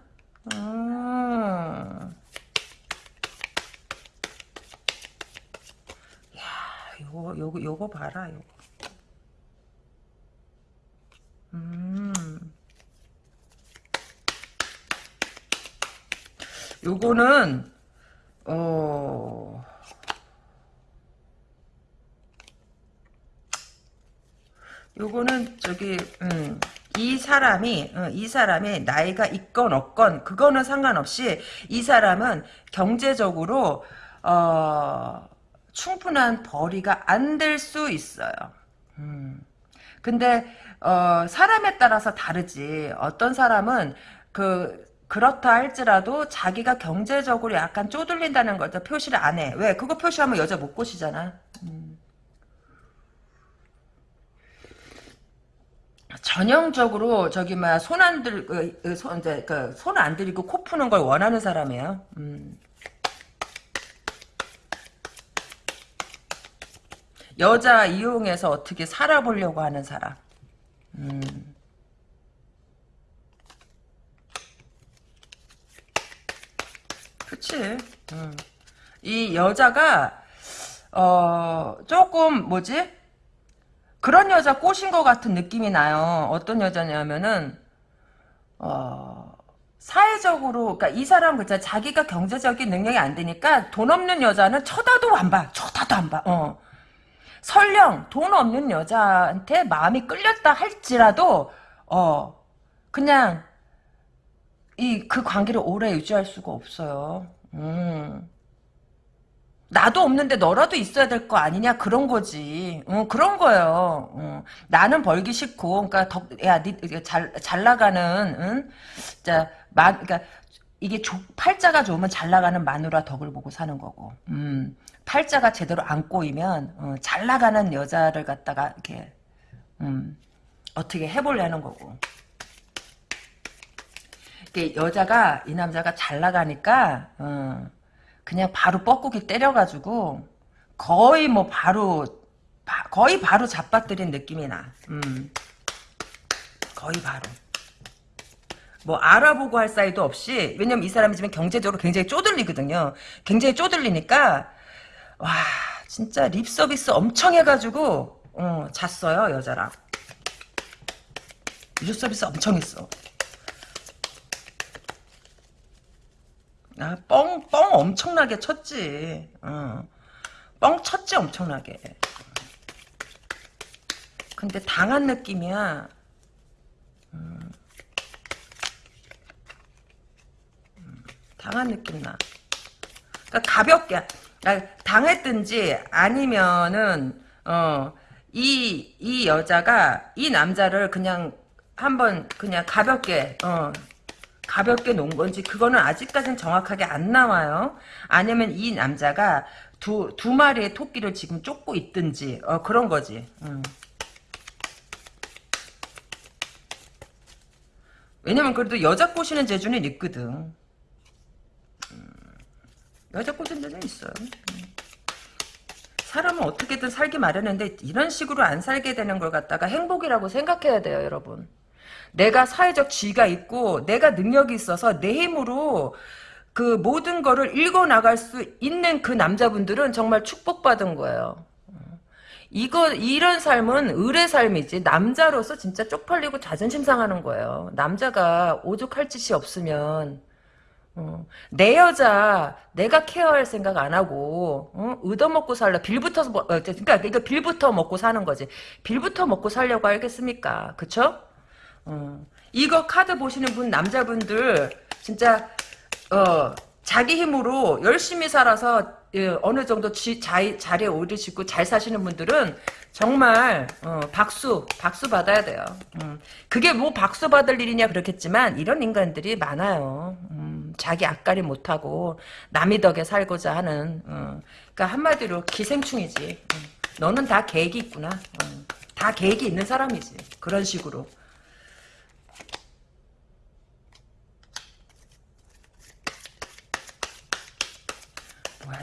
아. 야, 요거, 요거, 요거 봐라, 요거. 음. 요거는, 어, 요거는 저기 음, 이 사람이 어, 이 사람이 나이가 있건 없건 그거는 상관없이 이 사람은 경제적으로 어, 충분한 벌이가 안 될 수 있어요. 음. 근데 어, 사람에 따라서 다르지. 어떤 사람은 그 그렇다 할지라도 자기가 경제적으로 약간 쪼들린다는 걸 표시를 안 해. 왜? 그거 표시하면 여자 못 꼬시잖아. 음. 전형적으로 저기 막 손 안 들, 그, 그 손, 이제 그 손 안 들이고 코 푸는 걸 원하는 사람이에요. 음. 여자 이용해서 어떻게 살아보려고 하는 사람. 음. 그치. 음. 이 여자가 어 조금 뭐지? 그런 여자 꼬신 것 같은 느낌이 나요. 어떤 여자냐면은 어, 사회적으로 그러니까 이 사람 그자 자기가 경제적인 능력이 안 되니까 돈 없는 여자는 쳐다도 안 봐. 쳐다도 안 봐. 어. 설령 돈 없는 여자한테 마음이 끌렸다 할지라도 어 그냥 이 그 관계를 오래 유지할 수가 없어요. 음. 나도 없는데 너라도 있어야 될 거 아니냐 그런 거지. 어, 그런 거예요. 어. 나는 벌기 싫고, 그러니까 덕, 야, 니, 잘, 잘 나가는, 응? 자, 마, 그러니까 이게 조, 팔자가 좋으면 잘 나가는 마누라 덕을 보고 사는 거고, 음, 팔자가 제대로 안 꼬이면 어, 잘 나가는 여자를 갖다가 이렇게, 음, 어떻게 해보려는 거고. 이게 여자가 이 남자가 잘 나가니까. 어, 그냥 바로 뻐꾸기 때려가지고 거의 뭐 바로 바, 거의 바로 잡아뜨린 느낌이 나. 음. 거의 바로. 뭐 알아보고 할 사이도 없이 왜냐면 이 사람이 지금 경제적으로 굉장히 쪼들리거든요. 굉장히 쪼들리니까 와 진짜 립 서비스 엄청 해가지고 어, 잤어요 여자랑. 립 서비스 엄청 했어. 아, 뻥, 뻥 엄청나게 쳤지. 어. 뻥 쳤지, 엄청나게. 근데 당한 느낌이야. 음. 음, 당한 느낌 나. 그러니까 가볍게, 아, 당했든지 아니면은, 어, 이, 이 여자가 이 남자를 그냥 한번 그냥 가볍게, 어, 가볍게 놓은 건지 그거는 아직까지는 정확하게 안 나와요. 아니면 이 남자가 두, 두 마리의 토끼를 지금 쫓고 있든지 어, 그런 거지. 음. 왜냐면 그래도 여자 꼬시는 재주는 있거든. 음. 여자 꼬시는 재주는 있어요. 음. 사람은 어떻게든 살기 마련인데 이런 식으로 안 살게 되는 걸 갖다가 행복이라고 생각해야 돼요, 여러분. 내가 사회적 지위가 있고 내가 능력이 있어서 내 힘으로 그 모든 거를 읽어 나갈 수 있는 그 남자분들은 정말 축복받은 거예요. 이거 이런 삶은 의뢰 삶이지 남자로서 진짜 쪽팔리고 자존심 상하는 거예요. 남자가 오죽할 짓이 없으면 어, 내 여자 내가 케어할 생각 안 하고 어? 얻어먹고 살려 빌부터 어, 그러니까 이거 빌부터 먹고 사는 거지 빌부터 먹고 살려고 알겠습니까 그쵸? 어. 이거 카드 보시는 분 남자분들 진짜 어 자기 힘으로 열심히 살아서 예, 어느 정도 지, 자, 자리에 오르시고 잘 사시는 분들은 정말 어, 박수 박수 받아야 돼요. 음, 그게 뭐 박수 받을 일이냐 그렇겠지만 이런 인간들이 많아요. 음, 자기 앞가리 못하고 남이 덕에 살고자 하는 어, 그러니까 한마디로 기생충이지. 음, 너는 다 계획이 있구나. 어, 다 계획이 있는 사람이지. 그런 식으로.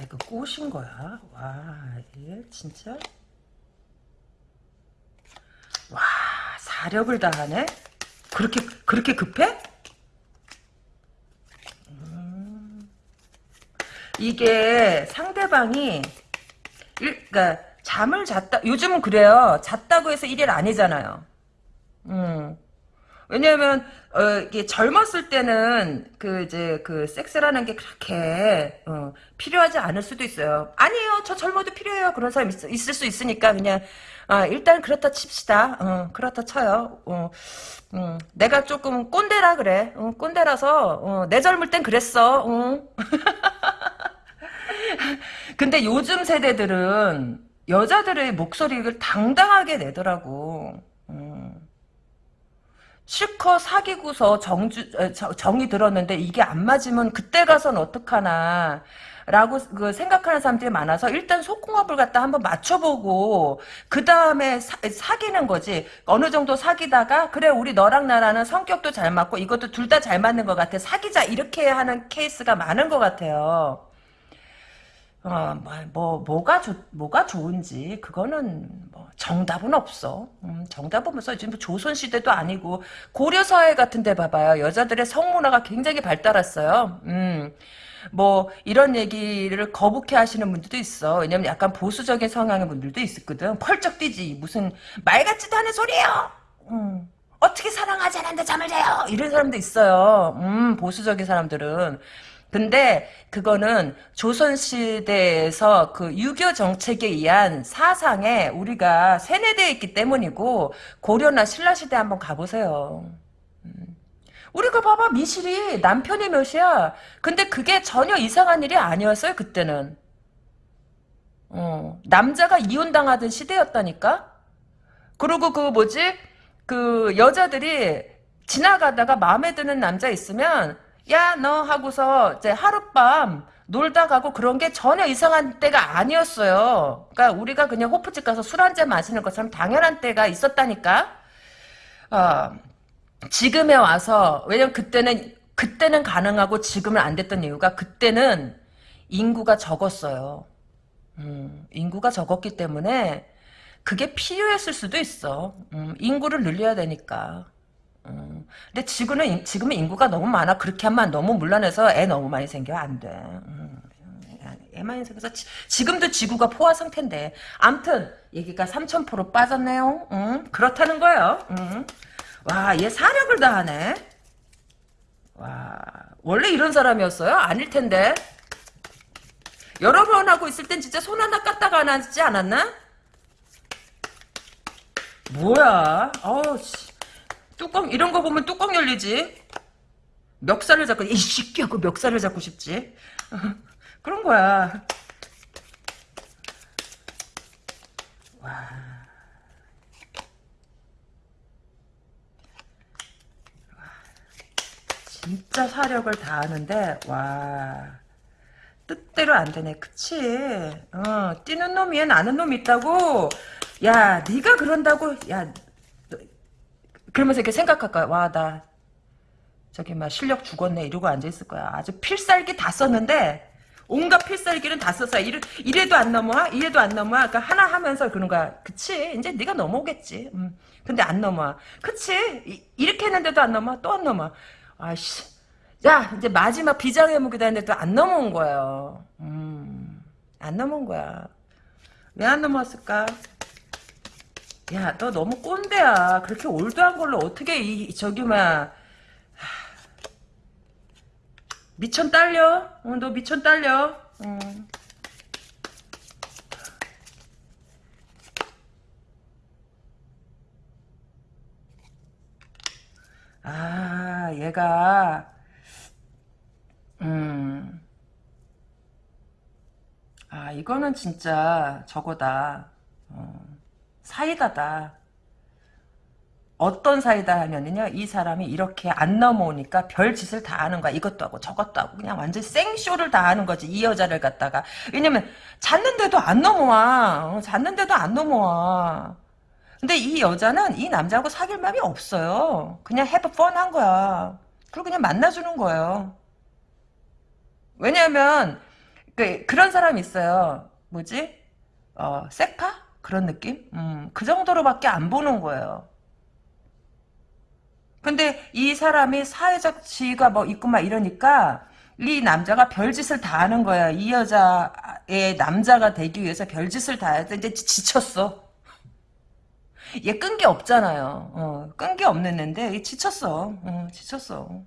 이거 꽃인 거야. 와 이게 진짜. 와 사력을 다하네? 그렇게 그렇게 급해? 음. 이게 상대방이 일, 그러니까 잠을 잤다 요즘은 그래요. 잤다고 해서 일일 아니잖아요. 음. 왜냐면 어, 이게 젊었을 때는 그 이제 그 섹스라는 게 그렇게 어, 필요하지 않을 수도 있어요. 아니에요, 저 젊어도 필요해요. 그런 사람 있, 있을 수 있으니까 그냥 아, 일단 그렇다 칩시다. 어, 그렇다 쳐요. 어, 음, 내가 조금 꼰대라 그래. 어, 꼰대라서 어, 내 젊을 땐 그랬어. 어. 근데 요즘 세대들은 여자들의 목소리를 당당하게 내더라고. 실컷 사귀고서 정주, 정이 들었는데 이게 안 맞으면 그때 가선 어떡하나. 라고 그 생각하는 사람들이 많아서 일단 속궁합을 갖다 한번 맞춰보고 그 다음에 사귀는 거지. 어느 정도 사귀다가 그래 우리 너랑 나라는 성격도 잘 맞고 이것도 둘 다 잘 맞는 것 같아. 사귀자. 이렇게 하는 케이스가 많은 것 같아요 어, 뭐, 뭐, 뭐가 좋, 뭐가 좋은지, 그거는, 뭐, 정답은 없어. 음, 정답은 없어. 지금 조선시대도 아니고, 고려사회 같은 데 봐봐요. 여자들의 성문화가 굉장히 발달했어요. 음, 뭐, 이런 얘기를 거북해 하시는 분들도 있어. 왜냐면 약간 보수적인 성향의 분들도 있었거든. 펄쩍 뛰지. 무슨, 말 같지도 않은 소리예요 음. 어떻게 사랑하지 않는데 잠을 자요? 이런 사람도 있어요. 음, 보수적인 사람들은. 근데 그거는 조선시대에서 그 유교 정책에 의한 사상에 우리가 세뇌되어 있기 때문이고 고려나 신라시대 한번 가보세요. 음. 우리가 봐봐 미실이 남편이 몇이야. 근데 그게 전혀 이상한 일이 아니었어요 그때는. 어, 남자가 이혼당하던 시대였다니까? 그리고 그 뭐지? 그 여자들이 지나가다가 마음에 드는 남자 있으면 야 너 하고서 이제 하룻밤 놀다 가고 그런 게 전혀 이상한 때가 아니었어요. 그러니까 우리가 그냥 호프집 가서 술 한 잔 마시는 것처럼 당연한 때가 있었다니까. 어, 지금에 와서 왜냐면 그때는 그때는 가능하고 지금은 안 됐던 이유가 그때는 인구가 적었어요. 음, 인구가 적었기 때문에 그게 필요했을 수도 있어. 음, 인구를 늘려야 되니까. 음, 근데 지금은 인- 지금은 인구가 너무 많아. 그렇게 하면 너무 물러내서 애 너무 많이 생겨 안 돼. 음, 애 많이 생겨서 지, 지금도 지구가 포화 상태인데. 암튼 얘기가 3,000% 빠졌네요. 음, 그렇다는 거예요. 음. 와, 얘 사력을 다하네. 와, 원래 이런 사람이었어요? 아닐 텐데. 여러 번 하고 있을 땐 진짜 손 하나 까딱 안 하지 않았나? 뭐야? 어우, 씨. 뚜껑, 이런 거 보면 뚜껑 열리지? 멱살을 잡고, 이 새끼 하고 멱살을 잡고 싶지? 그런 거야. 진짜 사력을 다하는데 와 뜻대로 안 되네 그치 어 뛰는 놈 위엔 아는 놈 있다고 야 네가 그런다고 야 너- 그러면서 이렇게 생각할 거야 와 나 저기 막 실력 죽었네 이러고 앉아있을 거야. 아주 필살기 다 썼는데 온갖 필살기는 다 썼어. 이래, 이래도 안 넘어와? 이래도 안 넘어와? 그러니까 하나 하면서 그런 거야. 그치? 이제 네가 넘어오겠지. 음. 근데 안 넘어와. 그치? 이, 이렇게 했는데도 안 넘어와? 또 안 넘어와. 아씨. 야 이제 마지막 비장의 무기다 했는데도 안 넘어온 거예요. 음, 안 넘어온 거야. 왜 안 넘어왔을까 야 너 너무 꼰대야. 그렇게 올드한 걸로 어떻게 이 저기 막 미천 딸려? 어, 너 미천 딸려? 음. 아, 얘가, 음, 아, 이거는 진짜 저거다. 어, 사이다다. 어떤 사이다 하면은요, 이 사람이 이렇게 안 넘어오니까 별 짓을 다 하는 거야. 이것도 하고 저것도 하고 그냥 완전 생쇼를 다 하는 거지. 이 여자를 갖다가. 왜냐면, 잤는데도 안 넘어와. 어, 잤는데도 안 넘어와. 근데 이 여자는 이 남자하고 사귈 마음이 없어요. 그냥 have fun 한 거야. 그리고 그냥 만나주는 거예요. 왜냐면, 그, 그런 사람이 있어요. 뭐지? 어, 세파? 그런 느낌? 음, 그 정도로밖에 안 보는 거예요. 근데 이 사람이 사회적 지위가 뭐 있고 막 이러니까 이 남자가 별짓을 다 하는 거야. 이 여자의 남자가 되기 위해서 별짓을 다 해서 이제 지쳤어. 얘 끈 게 없잖아요. 어, 끈게 없는데 얘 지쳤어. 어, 지쳤어.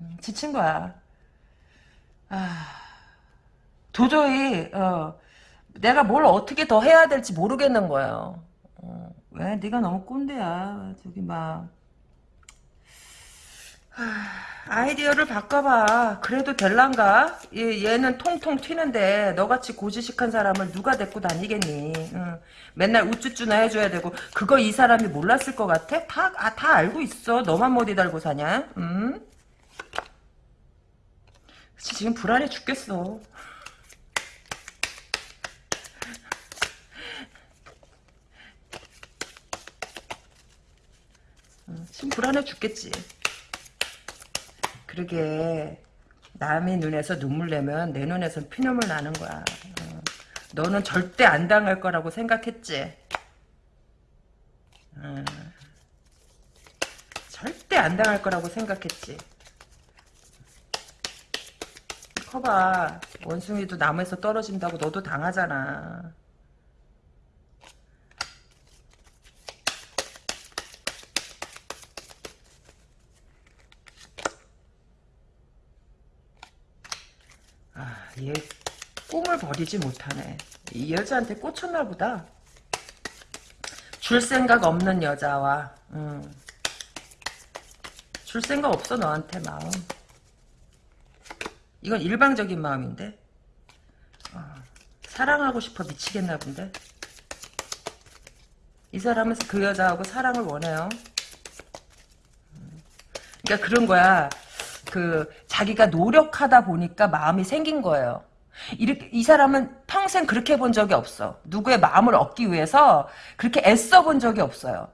음, 지친 거야. 아, 도저히 어, 내가 뭘 어떻게 더 해야 될지 모르겠는 거예요. 어, 왜? 네가 너무 꼰대야. 저기 막 아이디어를 바꿔봐. 그래도 될란가? 얘, 얘는 통통 튀는데 너같이 고지식한 사람을 누가 데리고 다니겠니? 응. 맨날 우쭈쭈나 해줘야 되고 그거 이 사람이 몰랐을 것 같아? 다, 아, 다 알고 있어. 너만 머리 달고 사냐? 응? 지금 불안해 죽겠어. 지금 불안해 죽겠지. 그러게 남의 눈에서 눈물 내면 내 눈에선 피눈물 나는 거야. 어. 너는 절대 안 당할 거라고 생각했지. 어. 절대 안 당할 거라고 생각했지. 커봐. 원숭이도 나무에서 떨어진다고 너도 당하잖아. 얘 꿈을 버리지 못하네. 이 여자한테 꽂혔나 보다. 줄 생각 없는 여자와 음. 줄 생각 없어 너한테 마음. 이건 일방적인 마음인데. 어. 사랑하고 싶어 미치겠나 본데. 이 사람은 그 여자하고 사랑을 원해요. 그러니까 그런 거야. 그 자기가 노력하다 보니까 마음이 생긴 거예요. 이렇게 이 사람은 평생 그렇게 본 적이 없어. 누구의 마음을 얻기 위해서 그렇게 애써 본 적이 없어요.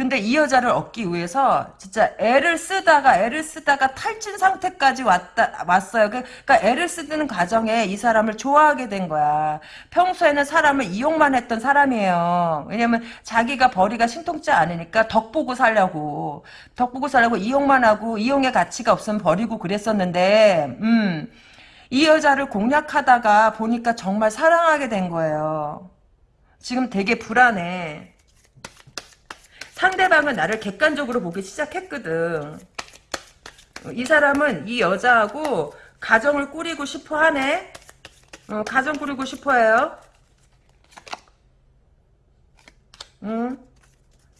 근데 이 여자를 얻기 위해서 진짜 애를 쓰다가 애를 쓰다가 탈진 상태까지 왔다 왔어요. 그, 그러니까 애를 쓰는 과정에 이 사람을 좋아하게 된 거야. 평소에는 사람을 이용만 했던 사람이에요. 왜냐면 자기가 벌이가 신통치 않으니까 덕 보고 살려고 덕 보고 살려고 이용만 하고 이용의 가치가 없으면 버리고 그랬었는데 음. 이 여자를 공략하다가 보니까 정말 사랑하게 된 거예요. 지금 되게 불안해. 상대방은 나를 객관적으로 보기 시작했거든. 이 사람은 이 여자하고 가정을 꾸리고 싶어 하네. 어, 가정 꾸리고 싶어 해요. 응?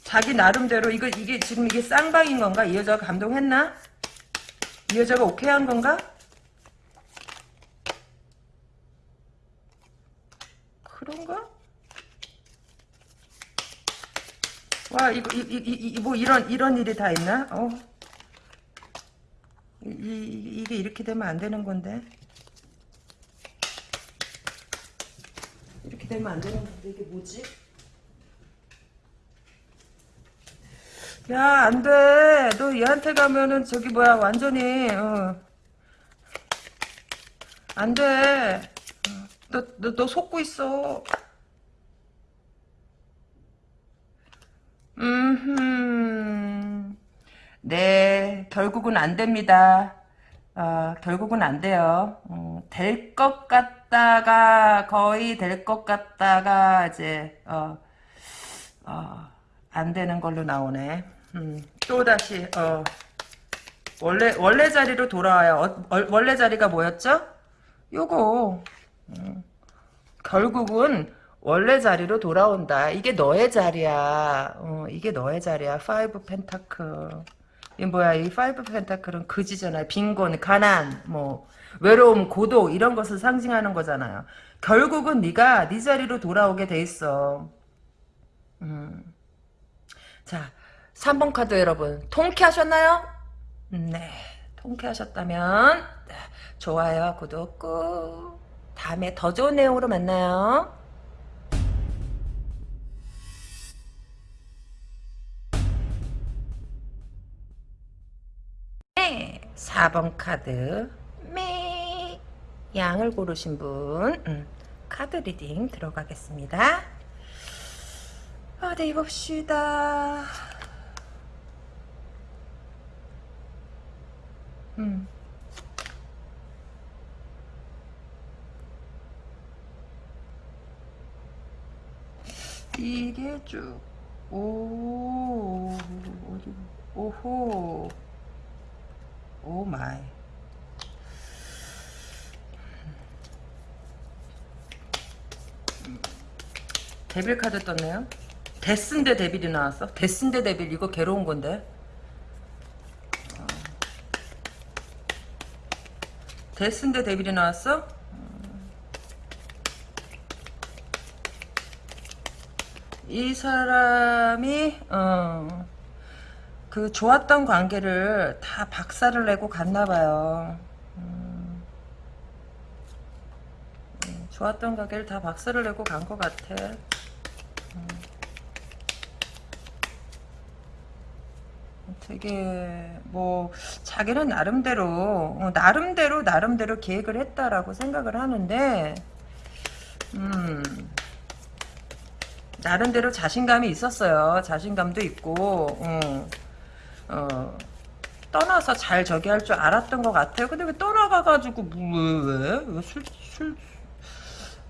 자기 나름대로 이거 이게 지금 이게 쌍방인 건가? 이 여자가 감동했나? 이 여자가 오케이 한 건가? 그런가? 와 이거 이이 뭐 이런 이런 일이 다 있나? 어. 이, 이, 이게 이렇게 되면 안 되는 건데. 이렇게 되면 안 되는 건데 이게 뭐지? 야, 안 돼. 너 얘한테 가면은 저기 뭐야, 완전히, 어. 안 돼. 어. 너, 너, 너 속고 있어. 음, 네, 결국은 안 됩니다. 어, 결국은 안 돼요. 어, 될것 같다가, 거의 될 것 같다가, 이제, 어, 어, 안 되는 걸로 나오네. 음, 또 다시, 어, 원래, 원래 자리로 돌아와요. 어, 원래 자리가 뭐였죠? 요거, 음, 결국은, 원래 자리로 돌아온다. 이게 너의 자리야. 어, 이게 너의 자리야. Five Pentacle. 이 뭐야? 이 Five Pentacle은 그지잖아요. 빈곤, 가난, 뭐 외로움, 고독 이런 것을 상징하는 거잖아요. 결국은 네가 네 자리로 돌아오게 돼 있어. 음. 자, 3번 카드 여러분 통쾌하셨나요? 네, 통쾌하셨다면 좋아요, 구독 꾹. 다음에 더 좋은 내용으로 만나요. 4번 카드 매 양을 고르신 분 음, 카드 리딩 들어가겠습니다. 어디 봅시다. 음. 이게 쭉, 오, 어디, 오호. Oh my. Devil 카드 떴네요. Death인데 Devil이 나왔어. Death인데 Devil 이거 괴로운 건데. 어. Death인데 Devil이 나왔어? 이 사람이 어, 그 좋았던 관계를 다 박살을 내고 갔나 봐요. 음, 음, 좋았던 관계를 다 박살을 내고 간 것 같아. 음, 되게 뭐 자기는 나름대로 어, 나름대로 나름대로 계획을 했다라고 생각을 하는데 음 나름대로 자신감이 있었어요. 자신감도 있고 어. 어, 떠나서 잘 저기 할 줄 알았던 것 같아요. 근데 왜 떠나가가지고 뭐, 왜 왜? 왜 술 술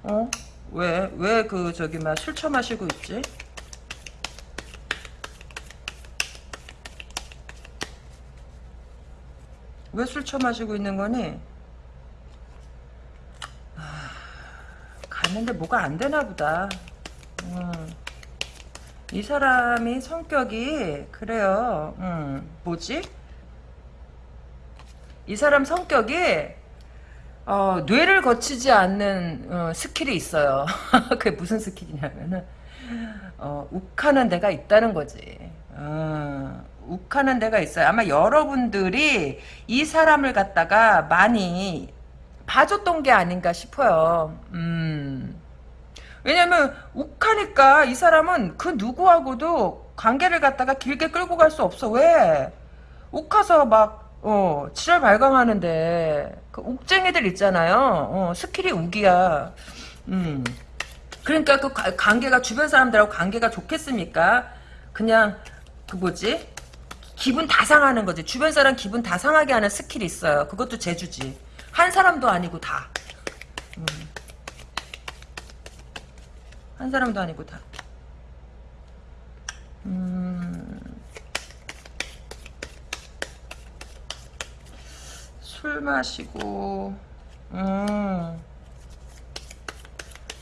어? 왜 왜 그 저기 막 술 처마시고 있지? 왜 술 처마시고 있는 거니? 아, 갔는데 뭐가 안 되나 보다. 음. 이 사람이 성격이 그래요. 음, 뭐지? 이 사람 성격이 어, 뇌를 거치지 않는 어, skill이 있어요. 그게 무슨 skill이냐면은 어, 욱하는 데가 있다는 거지. 어, 욱하는 데가 있어요. 아마 여러분들이 이 사람을 갖다가 많이 봐줬던 게 아닌가 싶어요. 음. 왜냐면 욱하니까 이 사람은 그 누구하고도 관계를 갖다가 길게 끌고 갈 수 없어. 왜? 욱해서 막 어, 지랄 발광하는데 그 욱쟁이들 있잖아요. 어, skill이 욱이야. 음. 그러니까 그 가- 관계가 주변 사람들하고 관계가 좋겠습니까? 그냥 그 뭐지? 기분 다 상하는 거지. 주변 사람 기분 다 상하게 하는 skill이 있어요. 그것도 재주지. 한 사람도 아니고 다. 한 사람도 아니고 다. 음. 술 마시고 음.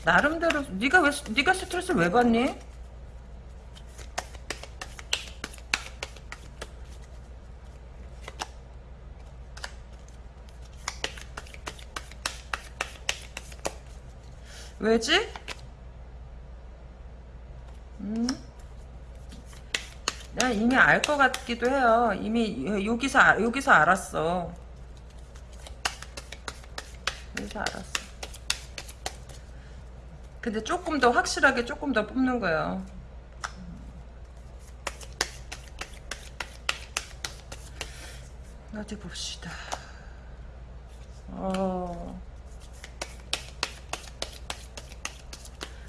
나름대로 네가 왜 네가 스트레스를 왜 받니? 왜지? 음? 내가 이미 알 것 같기도 해요. 이미 여기서 알- 여기서 알았어. 여기서 알았어. 근데 조금 더 확실하게 조금 더 뽑는 거예요. 어디 봅시다. 어.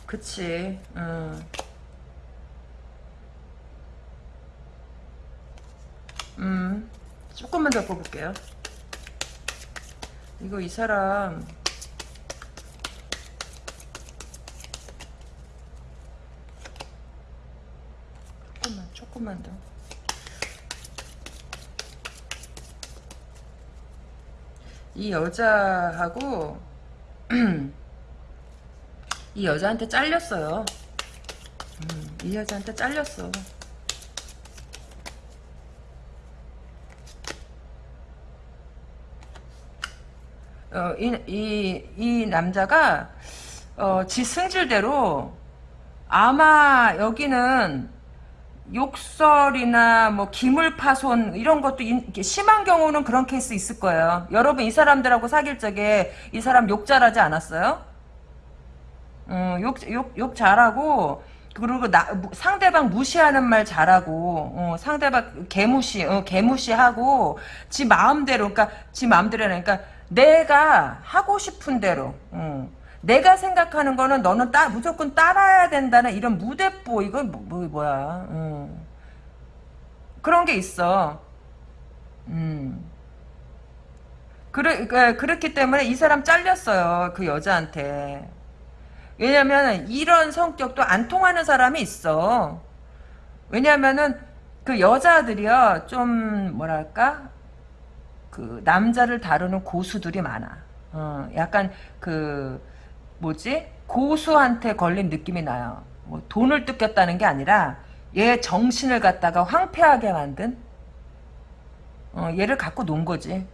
그치. 응. 음. 조금만 더 뽑을게요. 이거 이 사람 조금만 조금만 더. 이 여자하고 이 여자한테 잘렸어요. 음, 이 여자한테 잘렸어. 어, 이, 이, 이 남자가, 어, 지 승질대로, 아마 여기는 욕설이나 뭐 기물 파손 이런 것도 심한 경우는 그런 케이스 있을 거예요. 여러분 이 사람들하고 사귈 적에 이 사람 욕 잘하지 않았어요? 어, 욕, 욕, 욕 잘하고, 그리고 나, 무- 상대방 무시하는 말 잘하고, 어, 상대방 개무시, 어, 개무시하고, 지 마음대로, 그러니까, 지 마음대로, 그러니까, 내가 하고 싶은 대로, 어, 내가 생각하는 거는 너는 따, 무조건 따라야 된다는 이런 무대뽀, 이건 뭐, 뭐, 뭐야, 어. 그런 게 있어. 음. 그래, 그, 그렇기 때문에 이 사람 잘렸어요. 그 여자한테. 왜냐면 이런 성격도 안 통하는 사람이 있어. 왜냐면은 그 여자들이요 좀 뭐랄까 그 남자를 다루는 고수들이 많아. 어, 약간 그 뭐지 고수한테 걸린 느낌이 나요. 뭐 돈을 뜯겼다는 게 아니라 얘 정신을 갖다가 황폐하게 만든 어, 얘를 갖고 논 거지.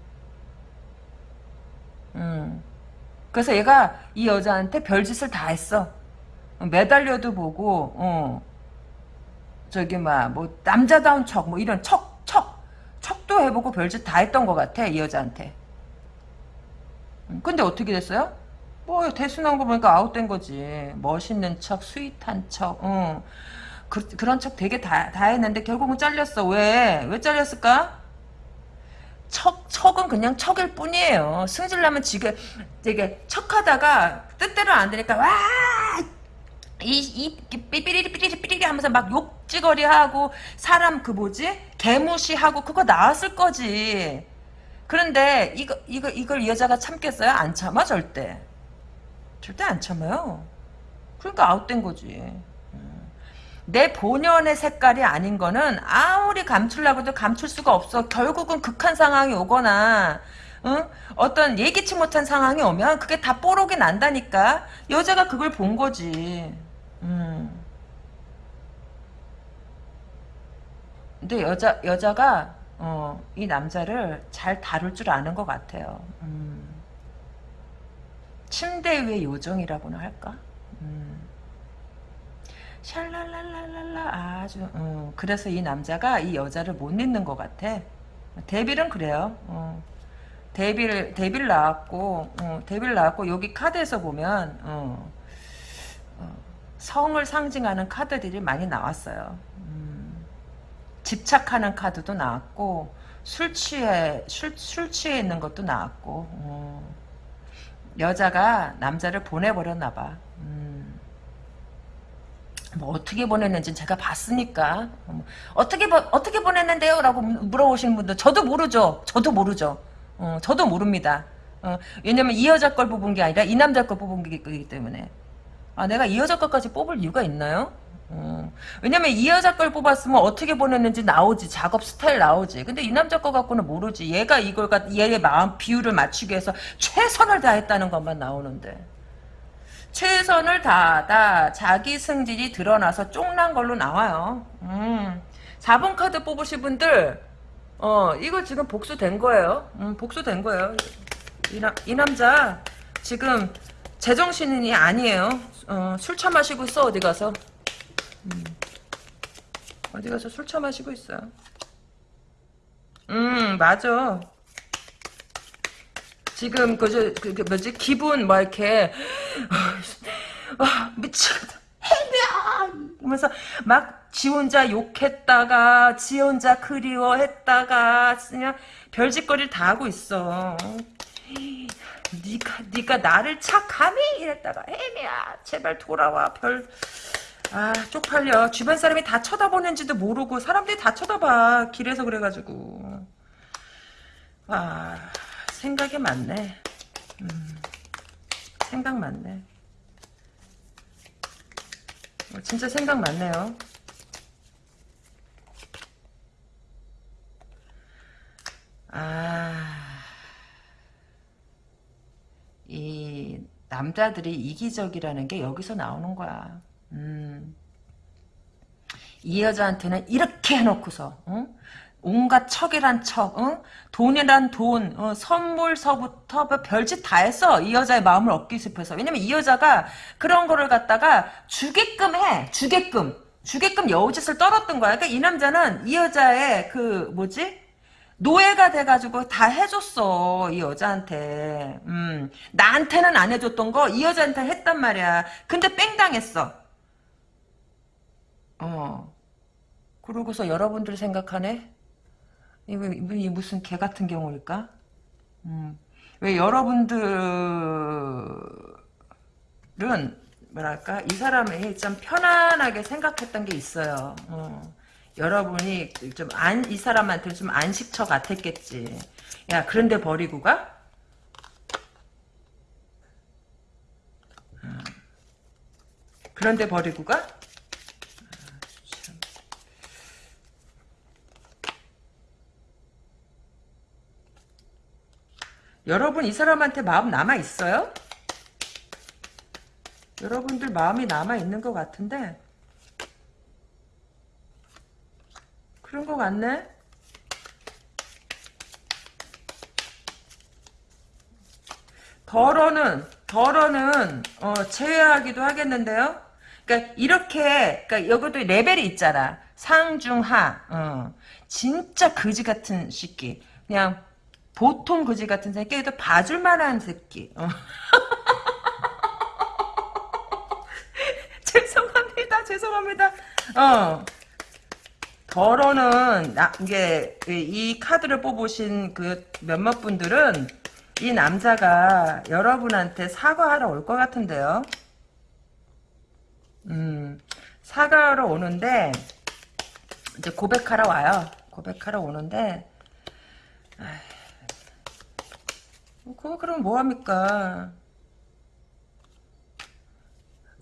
음. 그래서 얘가 이 여자한테 별짓을 다 했어. 매달려도 보고, 어, 저기, 막, 뭐, 남자다운 척, 뭐, 이런 척, 척, 척도 해보고 별짓 다 했던 것 같아, 이 여자한테. 음, 근데 어떻게 됐어요? 뭐, 대수 나온 거 보니까 아웃된 거지. 멋있는 척, 스윗한 척, 어. 그, 그런 척 되게 다, 다 했는데 결국은 잘렸어. 왜? 왜 잘렸을까? 척, 척은 그냥 척일 뿐이에요. 승질나면 지금 되게 척하다가 뜻대로 안 되니까 와! 이, 이, 삐삐리리 삐리리 삐리리 하면서 막 욕지거리 하고 사람 그 뭐지? 개무시하고 그거 나왔을 거지. 그런데 이거, 이거, 이걸 이 여자가 참겠어요? 안 참아, 절대. 절대 안 참아요. 그러니까 아웃된 거지. 내 본연의 색깔이 아닌 거는 아무리 감추려고 해도 감출 수가 없어. 결국은 극한 상황이 오거나 응? 어떤 예기치 못한 상황이 오면 그게 다 뽀록이 난다니까. 여자가 그걸 본 거지. 음. 근데 여자 여자가 어, 이 남자를 잘 다룰 줄 아는 것 같아요. 음. 침대 위의 요정이라고나 할까? 음. 샬랄랄랄랄라 아주 음, 그래서 이 남자가 이 여자를 못 잊는 것 같아. 데빌은 그래요. 어. 데빌 데빌 나왔고 어, 데빌 나왔고 여기 카드에서 보면 어, 어, 성을 상징하는 카드들이 많이 나왔어요. 음, 집착하는 카드도 나왔고 술 취해 술, 술 취해 있는 것도 나왔고 어, 여자가 남자를 보내버렸나 봐. 음, 뭐 어떻게 보냈는지 제가 봤으니까 어, 어떻게 보, 어떻게 보냈는데요? 라고 물어보시는 분들 저도 모르죠. 저도 모르죠. 어, 저도 모릅니다. 어, 왜냐면 이 여자 걸 뽑은 게 아니라 이 남자 걸 뽑은 거기 때문에. 아, 내가 이 여자 것까지 뽑을 이유가 있나요? 어, 왜냐면 이 여자 걸 뽑았으면 어떻게 보냈는지 나오지. 작업 스타일 나오지. 근데 이 남자 거 갖고는 모르지. 얘가 이걸 갖, 얘의 마음 비율을 맞추기 위해서 최선을 다했다는 것만 나오는데. 최선을 다하다 자기 승질이 드러나서 쫑난 걸로 나와요. 음. 4번 카드 뽑으신 분들 어, 이거 지금 복수된 거예요. 음, 복수된 거예요. 이, 나, 이 남자, 지금, 제정신이 아니에요. 어, 술 처마시고 있어, 어디 가서. 음, 어디 가서 술 처마시고 있어. 음, 맞아. 지금, 그, 저, 그, 그 뭐지, 기분, 뭐, 이렇게, 아, 미치겠다. 이러면서, 막, 지 혼자 욕했다가 지 혼자 그리워했다가 그냥 별짓거리를 다 하고 있어. 니가 니가 나를 착함이? 이랬다가 애미야 제발 돌아와. 별. 아 쪽팔려. 주변 사람이 다 쳐다보는지도 모르고 사람들이 다 쳐다봐. 길에서 그래가지고. 아 생각이 많네. 음, 생각 많네. 어, 진짜 생각 많네요. 아, 이 남자들이 이기적이라는 게 여기서 나오는 거야. 음. 이 여자한테는 이렇게 해놓고서 응? 온갖 척이란 척, 응? 돈이란 돈, 어, 선물서부터 뭐 별짓 다 했어. 이 여자의 마음을 얻기 싶어서. 왜냐면 이 여자가 그런 거를 갖다가 주게끔 해. 주게끔. 주게끔 여우짓을 떨었던 거야. 그러니까 이 남자는 이 여자의 그 뭐지? 노예가 돼가지고 다 해줬어 이 여자한테. 음 나한테는 안 해줬던 거 이 여자한테 했단 말이야. 근데 뺑 당했어. 어. 그러고서 여러분들 생각하네? 이거 이 무슨 개 같은 경우일까? 음 왜 여러분들은 뭐랄까? 이 사람이 좀 편안하게 생각했던 게 있어요. 어. 여러분이 좀 안 이 사람한테 좀 안식처 같았겠지. 야 그런데 버리고 가? 음. 그런데 버리고 가? 아, 여러분 이 사람한테 마음 남아 있어요? 여러분들 마음이 남아 있는 것 같은데 그런 거 같네? 덜어는 덜어는 어, 제외하기도 하겠는데요. 그러니까 이렇게 그러니까 여기도 레벨이 있잖아. 상중하. 어. 진짜 거지 같은 새끼. 그냥 보통 거지 같은 새끼 도 봐줄 만한 새끼. 어. 죄송합니다. 죄송합니다. 어. 더러는 이게 이 카드를 뽑으신 그 몇몇 분들은 이 남자가 여러분한테 사과하러 올 것 같은데요. 음, 사과하러 오는데 이제 고백하러 와요. 고백하러 오는데 그거 그럼 뭐 합니까?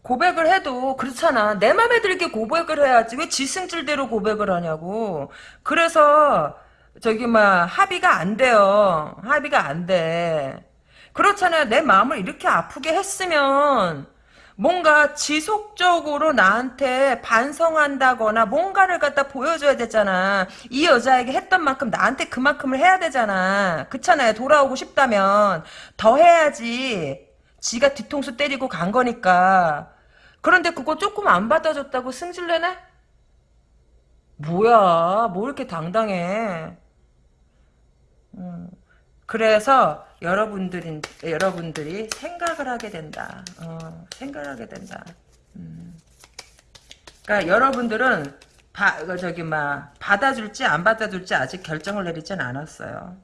고백을 해도 그렇잖아. 내 맘에 들게 고백을 해야지. 왜 지승질대로 고백을 하냐고. 그래서 저기 막 합의가 안 돼요. 합의가 안 돼. 그렇잖아요. 내 마음을 이렇게 아프게 했으면 뭔가 지속적으로 나한테 반성한다거나 뭔가를 갖다 보여줘야 되잖아. 이 여자에게 했던 만큼 나한테 그만큼을 해야 되잖아. 그렇잖아요. 돌아오고 싶다면 더 해야지. 지가 뒤통수 때리고 간 거니까. 그런데 그거 조금 안 받아줬다고 승질내네? 뭐야, 뭐 이렇게 당당해. 음, 그래서 여러분들인 여러분들이 생각을 하게 된다. 어, 생각을 하게 된다. 음. 그러니까 여러분들은 바, 그 저기 막 받아줄지 안 받아줄지 아직 결정을 내리진 않았어요.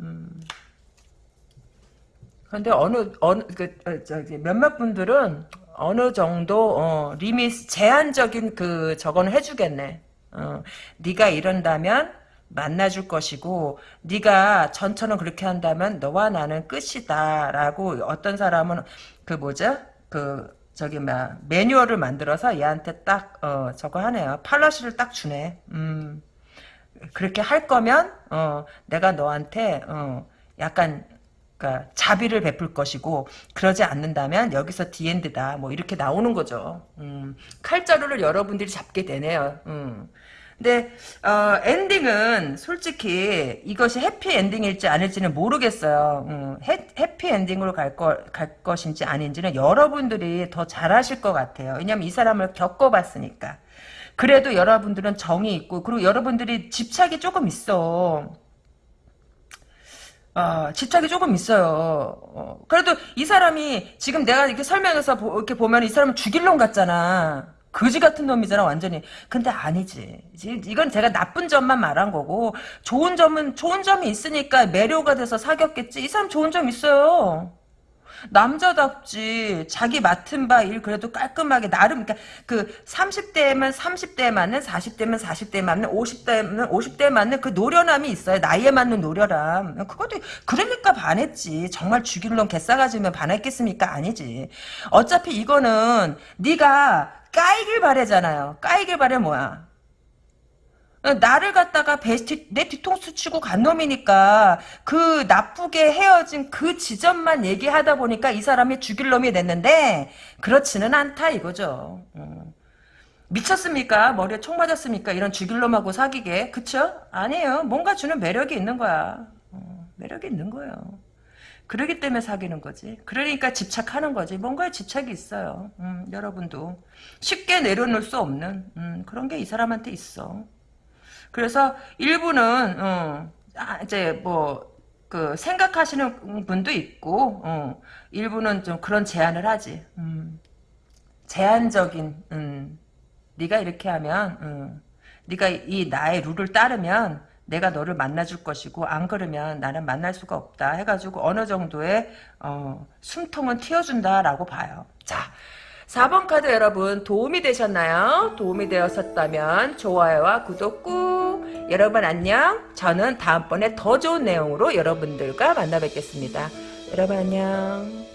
음. 근데 어느 어느 그 어, 저기 몇몇 분들은 어느 정도 어, 리밋 제한적인 그 저건 해주겠네. 어, 네가 이런다면 만나줄 것이고 네가 전처럼 그렇게 한다면 너와 나는 끝이다라고 어떤 사람은 그 뭐죠? 그 저기 막 매뉴얼을 만들어서 얘한테 딱 어, 저거 하네요. 팔러시를 딱 주네. 음. 그렇게 할 거면 어, 내가 너한테 어, 약간 그러니까 자비를 베풀 것이고 그러지 않는다면 여기서 디엔드다 뭐 이렇게 나오는 거죠. 음, 칼자루를 여러분들이 잡게 되네요. 음. 근데 어, 엔딩은 솔직히 이것이 해피 엔딩일지 아닐지는 모르겠어요. 음, 해, 해피 엔딩으로 갈, 거, 갈 것인지 아닌지는 여러분들이 더 잘하실 것 같아요. 왜냐면 이 사람을 겪어봤으니까. 그래도 여러분들은 정이 있고 그리고 여러분들이 집착이 조금 있어. 아, 집착이 조금 있어요. 어, 그래도 이 사람이 지금 내가 이렇게 설명해서 보, 이렇게 보면 이 사람은 죽일 놈 같잖아. 거지 같은 놈이잖아, 완전히. 근데 아니지. 이건 제가 나쁜 점만 말한 거고, 좋은 점은, 좋은 점이 있으니까 매료가 돼서 사귀었겠지. 이 사람 좋은 점 있어요. 남자답지 자기 맡은 바 일 그래도 깔끔하게 나름 그러니까 그 30대면 30대에 맞는 40대면 40대에 맞는 50대면 50대에 맞는 그 노련함이 있어요. 나이에 맞는 노련함. 그것도 그러니까 반했지. 정말 죽일 놈 개싸가지면 반했겠습니까? 아니지. 어차피 이거는 네가 까이길 바래잖아요. 까이길 바래 뭐야 나를 갖다가 베스트, 내 뒤통수 치고 간 놈이니까 그 나쁘게 헤어진 그 지점만 얘기하다 보니까 이 사람이 죽일 놈이 됐는데 그렇지는 않다 이거죠. 음. 미쳤습니까? 머리에 총 맞았습니까? 이런 죽일 놈하고 사귀게. 그쵸? 아니에요. 뭔가 주는 매력이 있는 거야. 어, 매력이 있는 거예요. 그러기 때문에 사귀는 거지. 그러니까 집착하는 거지. 뭔가에 집착이 있어요. 음, 여러분도. 쉽게 내려놓을 수 없는 음, 그런 게 이 사람한테 있어. 그래서 일부는 어, 아, 이제 뭐 그 생각하시는 분도 있고 어, 일부는 좀 그런 제안을 하지. 음, 제한적인 음, 네가 이렇게 하면 음, 네가 이 나의 룰을 따르면 내가 너를 만나줄 것이고 안 그러면 나는 만날 수가 없다 해가지고 어느 정도의 어, 숨통은 틔워준다라고 봐요. 자 4번 카드 여러분 도움이 되셨나요? 도움이 되었었다면 좋아요와 구독 꾹 여러분 안녕 저는 다음번에 더 좋은 내용으로 여러분들과 만나 뵙겠습니다 여러분 안녕 음.